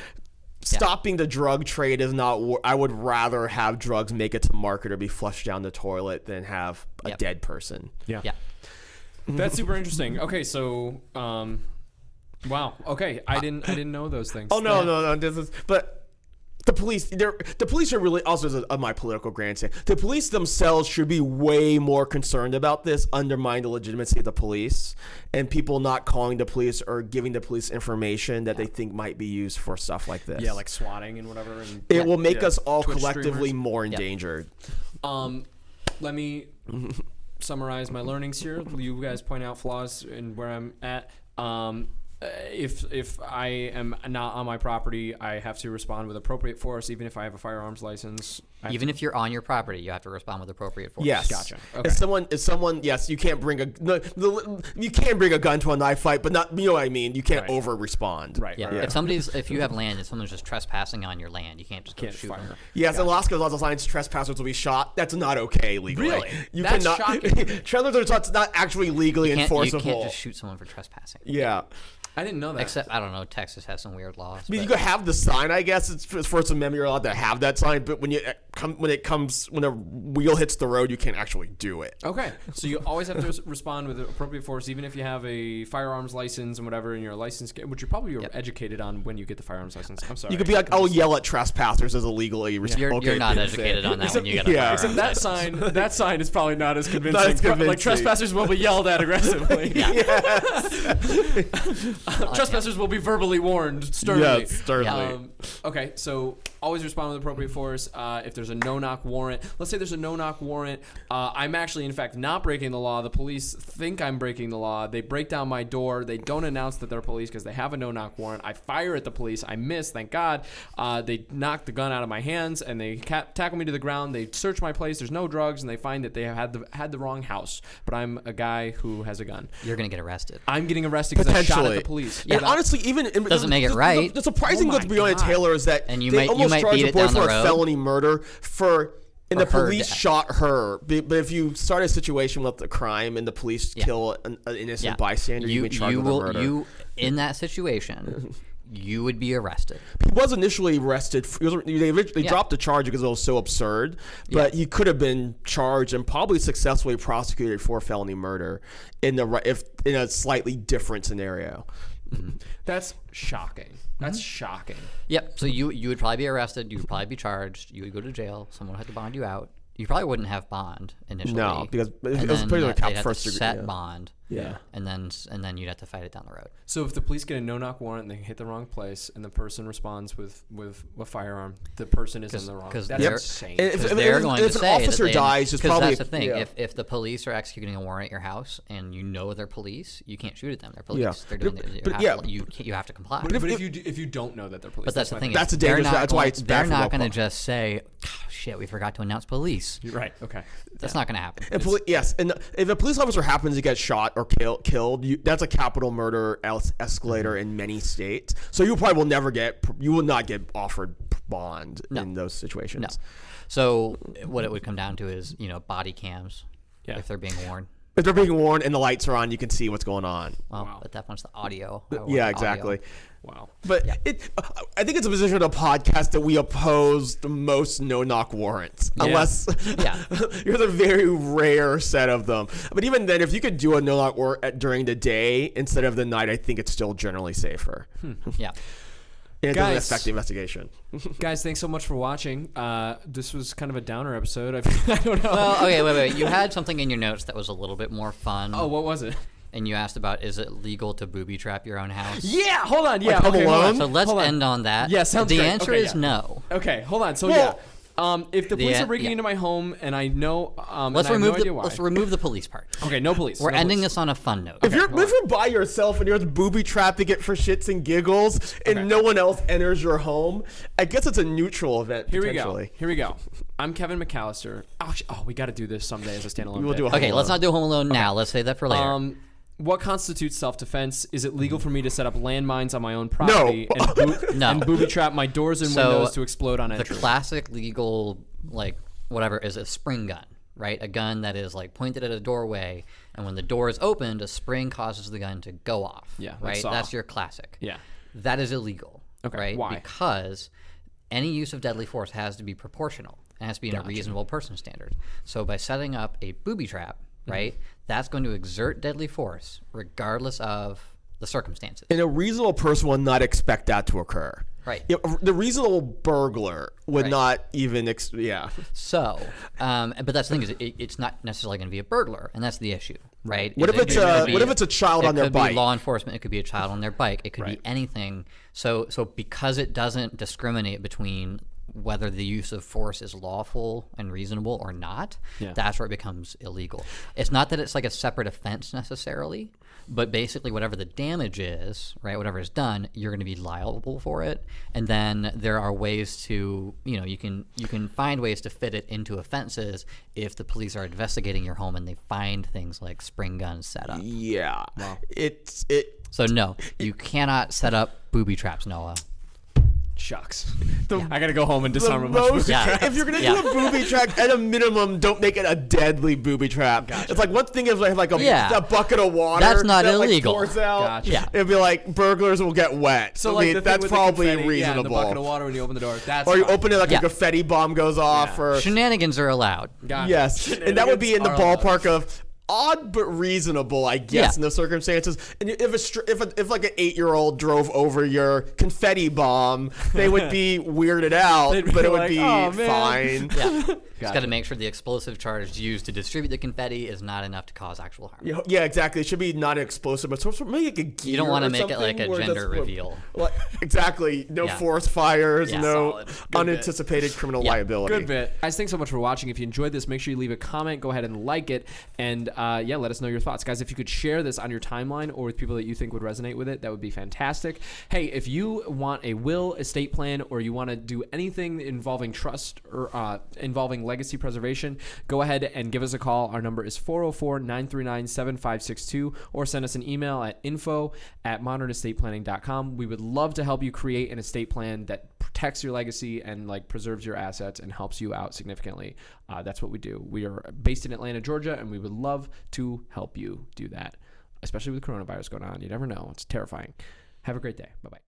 stopping the drug trade is not. I would rather have drugs make it to market or be flushed down the toilet than have a Yep. dead person. Yeah. Yeah. That's super interesting. Okay, so um wow. Okay, I didn't I didn't know those things. Oh no, no, no. This is but. The police, they're, the police are really also as a, of my political grandstand. The police themselves should be way more concerned about this, undermine the legitimacy of the police, and people not calling the police or giving the police information that they think might be used for stuff like this. Yeah, like swatting and whatever and it will make Yeah. us all Twitch collectively streamers. more Yeah. endangered. Um, let me [LAUGHS] summarize my learnings here. You guys point out flaws and where I'm at. Um, uh, if if I am not on my property, I have to respond with appropriate force, even if I have a firearms license. I have Even if you're on your property, you have to respond with appropriate force. Yes. Gotcha. Okay. If someone, if someone, yes, you can't bring a, no, the, you can bring a gun to a knife fight, but not, you know what I mean. You can't Right. over respond. Right. Yeah. right, If somebody's, if you have land and someone's just trespassing on your land, you can't just Can't shoot fire. them. Yes, in Alaska, laws of science, trespassers will be shot. That's not okay legally. Really? You That's cannot. shocking. [LAUGHS] Trespassers are not actually legally Can't, you can't just shoot someone for trespassing. yeah. I didn't know that. Except I don't know. Texas has some weird laws. I mean, you but- could have the sign, I guess. It's for First Amendment. You're allowed to have that sign, but when you come, when it comes, when a wheel hits the road, you can't actually do it. Okay, so you always have to respond with appropriate force, even if you have a firearms license and whatever, and you're a license, which you probably are educated on when you get the firearms license. I'm sorry. You could be like, "I'll yell at trespassers" as a legally res- you're, okay you're not thing. educated on that Except- when you get a yeah. firearms Except that sign, that sign is probably not as [LAUGHS] convincing. Not as Pro- Like trespassers will be yelled at aggressively. [LAUGHS] [LAUGHS] trespassers will be verbally warned sternly. Yes, sternly. Um, okay, so always respond with appropriate force. Uh, if there's a no-knock warrant, let's say there's a no-knock warrant. Uh, I'm actually, in fact, not breaking the law. The police think I'm breaking the law. They break down my door. They don't announce that they're police because they have a no-knock warrant. I fire at the police. I miss. Thank God. Uh, they knock the gun out of my hands and they ca- tackle me to the ground. They search my place. There's no drugs, and they find that they have had the had the wrong house. But I'm a guy who has a gun. You're gonna get arrested. I'm getting arrested because I shot at the police. And honestly, even in, Doesn't make it the, right. The, the surprising Oh thing with my Breonna God. Taylor is that And you they might- you almost might charged beat the boy for a felony murder for. And the police death. shot her, but if you start a situation with a crime and the police Yeah. kill an, an innocent Yeah. bystander, you, you you with will murder. you in that situation, [LAUGHS] you would be arrested. he was initially arrested. f- He was, they originally Yeah. dropped the charge because it was so absurd, but he could have been charged and probably successfully prosecuted for felony murder in the if in a slightly different scenario. Mm-hmm. That's shocking. That's Mm-hmm. shocking. Yep. So you you would probably be arrested. You would probably be charged. You would go to jail. Someone would have to bond you out. You probably wouldn't have bond initially. No, because it was pretty much cap they'd first to degree, set yeah. bond. Yeah. And then and then you'd have to fight it down the road. So if the police get a no-knock warrant and they hit the wrong place, and the person responds with with a firearm, the person is in the wrong. 'cause That's they're- insane. If- if- they're if- going if to an say that officer they- dies, it's 'cause probably that's the thing. yeah. If if the police are executing a warrant at your house and you know they're police, you can't shoot at them. They're police. Yeah. They're doing. But- you, but have yeah. to, you can't- you have to comply. but, if, if- you do, if you don't know that they're police, But that's the my thing. That's a dangerous- that's why it's bad They're not going to just say, "Oh, "Shit, we forgot to announce police." You're right. Okay. That's not going to happen. And poli- yes, and if a police officer happens to get shot or kill, killed, you, that's a capital murder es- escalator Mm-hmm. in many states. So you probably will never get, you will not get offered bond No. in those situations. No. So what it would come down to is, you know, body cams. Yeah. If they're being worn. If they're being warned and the lights are on, you can see what's going on. Well, Wow. at that point, it's the audio. I want yeah, audio. exactly. Wow. But it, I think it's a position of the podcast that we oppose the most no-knock warrants, unless Yeah. [LAUGHS] there's a very rare set of them. But even then, if you could do a no-knock warrant uh, during the day instead of the night, I think it's still generally safer. Hmm. Yeah. And it doesn't Guys. affect the investigation. [LAUGHS] Guys, thanks so much for watching. Uh, this was kind of a downer episode. I, [LAUGHS] I don't know. Well, okay, wait, wait. You had something in your notes that was a little bit more fun. oh, what was it? And you asked about is it legal to booby trap your own house? Yeah. Hold on. Yeah. Home okay, hold on. So let's Hold on. end on that. Yeah, sounds The great. answer Okay, is yeah. no. Okay. Hold on. So Well- yeah. Um, if the police The- are breaking yeah. into my home and I know, um, Let's and I have remove no the idea why. let's remove the police part. [LAUGHS] okay, no police. We're no ending police. this on a fun note. If you're if you're by yourself and you're just booby trapping it for shits and giggles, and Okay. no one else enters your home, I guess it's a neutral event. Here we go. potentially. Here we go. I'm Kevin McCallister. Oh, sh- oh we got to do this someday as a standalone. We will bit. do a Okay, Home let's not do Home Alone now. Let's save that for later. Um, what constitutes self-defense? Is it legal for me to set up landmines on my own property No. and, [LAUGHS] boo- No. and booby trap my doors and So, windows to explode on entry? the classic legal like whatever is a spring gun right a gun that is like pointed at a doorway and when the door is opened a spring causes the gun to go off Yeah, like right Saw. that's your classic yeah. that is illegal Okay, right why? because any use of deadly force has to be proportional it has to be in a reasonable person standard so by setting up a booby trap. Right that's going to exert deadly force regardless of the circumstances And a reasonable person will not expect that to occur. Right. Yeah, the reasonable burglar would Right. not even. Ex- yeah. So, um, but that's the thing is, it, it's not necessarily going to be a burglar, and that's the issue, right? What if it it's a- what if it's a child it on their could bike? Be law enforcement. It could be a child on their bike. It could Right. be anything. So, so because it doesn't discriminate between whether the use of force is lawful and reasonable or not, Yeah. that's where it becomes illegal. It's not that it's like a separate offense necessarily, but basically whatever the damage is, right, whatever is done, you're going to be liable for it. And then there are ways to, you know, you can you can find ways to fit it into offenses if the police are investigating your home and they find things like spring guns set up. Yeah. It's it. So no, you cannot set up booby traps, Noah. Shucks. [LAUGHS] I gotta go home and The disarm a bunch of most, Yeah. if you're gonna Yeah. do a booby trap, at a minimum, don't make it a deadly booby trap. It's like one thing if like, like a, Yeah. a bucket of water. That's not that, like, illegal. pours out. Gotcha. Yeah. It'd be like burglars will get wet. So I like mean, the thing that's with the probably confetti, Yeah, and the reasonable. bucket of water when you open the door. That's or you fine. open it like Yeah. a confetti bomb goes off, Yeah. or Shenanigans are allowed. Got it. yes, and that would be in the Shenanigans are allowed. ballpark of odd but reasonable, I guess, Yeah. in those circumstances. And if a if a, if like an eight year old drove over your confetti bomb, they would be [LAUGHS] weirded out, They'd but it would like, be "Oh, fine. Yeah. [LAUGHS] Just got to make sure the explosive charge used to distribute the confetti is not enough to cause actual harm. Yeah, yeah, exactly. It should be not an explosive, but sort of make it a gear You don't want to make it like a gender that's what- reveal. Like, [LAUGHS] exactly. No Yeah. forest fires, Yeah. no Solid. Good bit. unanticipated criminal Yeah. liability. Good bit. Guys, thanks so much for watching. If you enjoyed this, make sure you leave a comment. Go ahead and like it. And uh, yeah, let us know your thoughts. Guys, if you could share this on your timeline or with people that you think would resonate with it, that would be fantastic. Hey, if you want a will, estate plan, or you want to do anything involving trust or uh, involving legacy preservation, go ahead and give us a call. Our number is 404 939 7562 or send us an email at info at modernestateplanning.com. We would love to help you create an estate plan that protects your legacy and like preserves your assets and helps you out significantly. Uh, that's what we do. We are based in Atlanta, Georgia, and we would love to help you do that, especially with coronavirus going on. You never know. It's terrifying. Have a great day. Bye bye.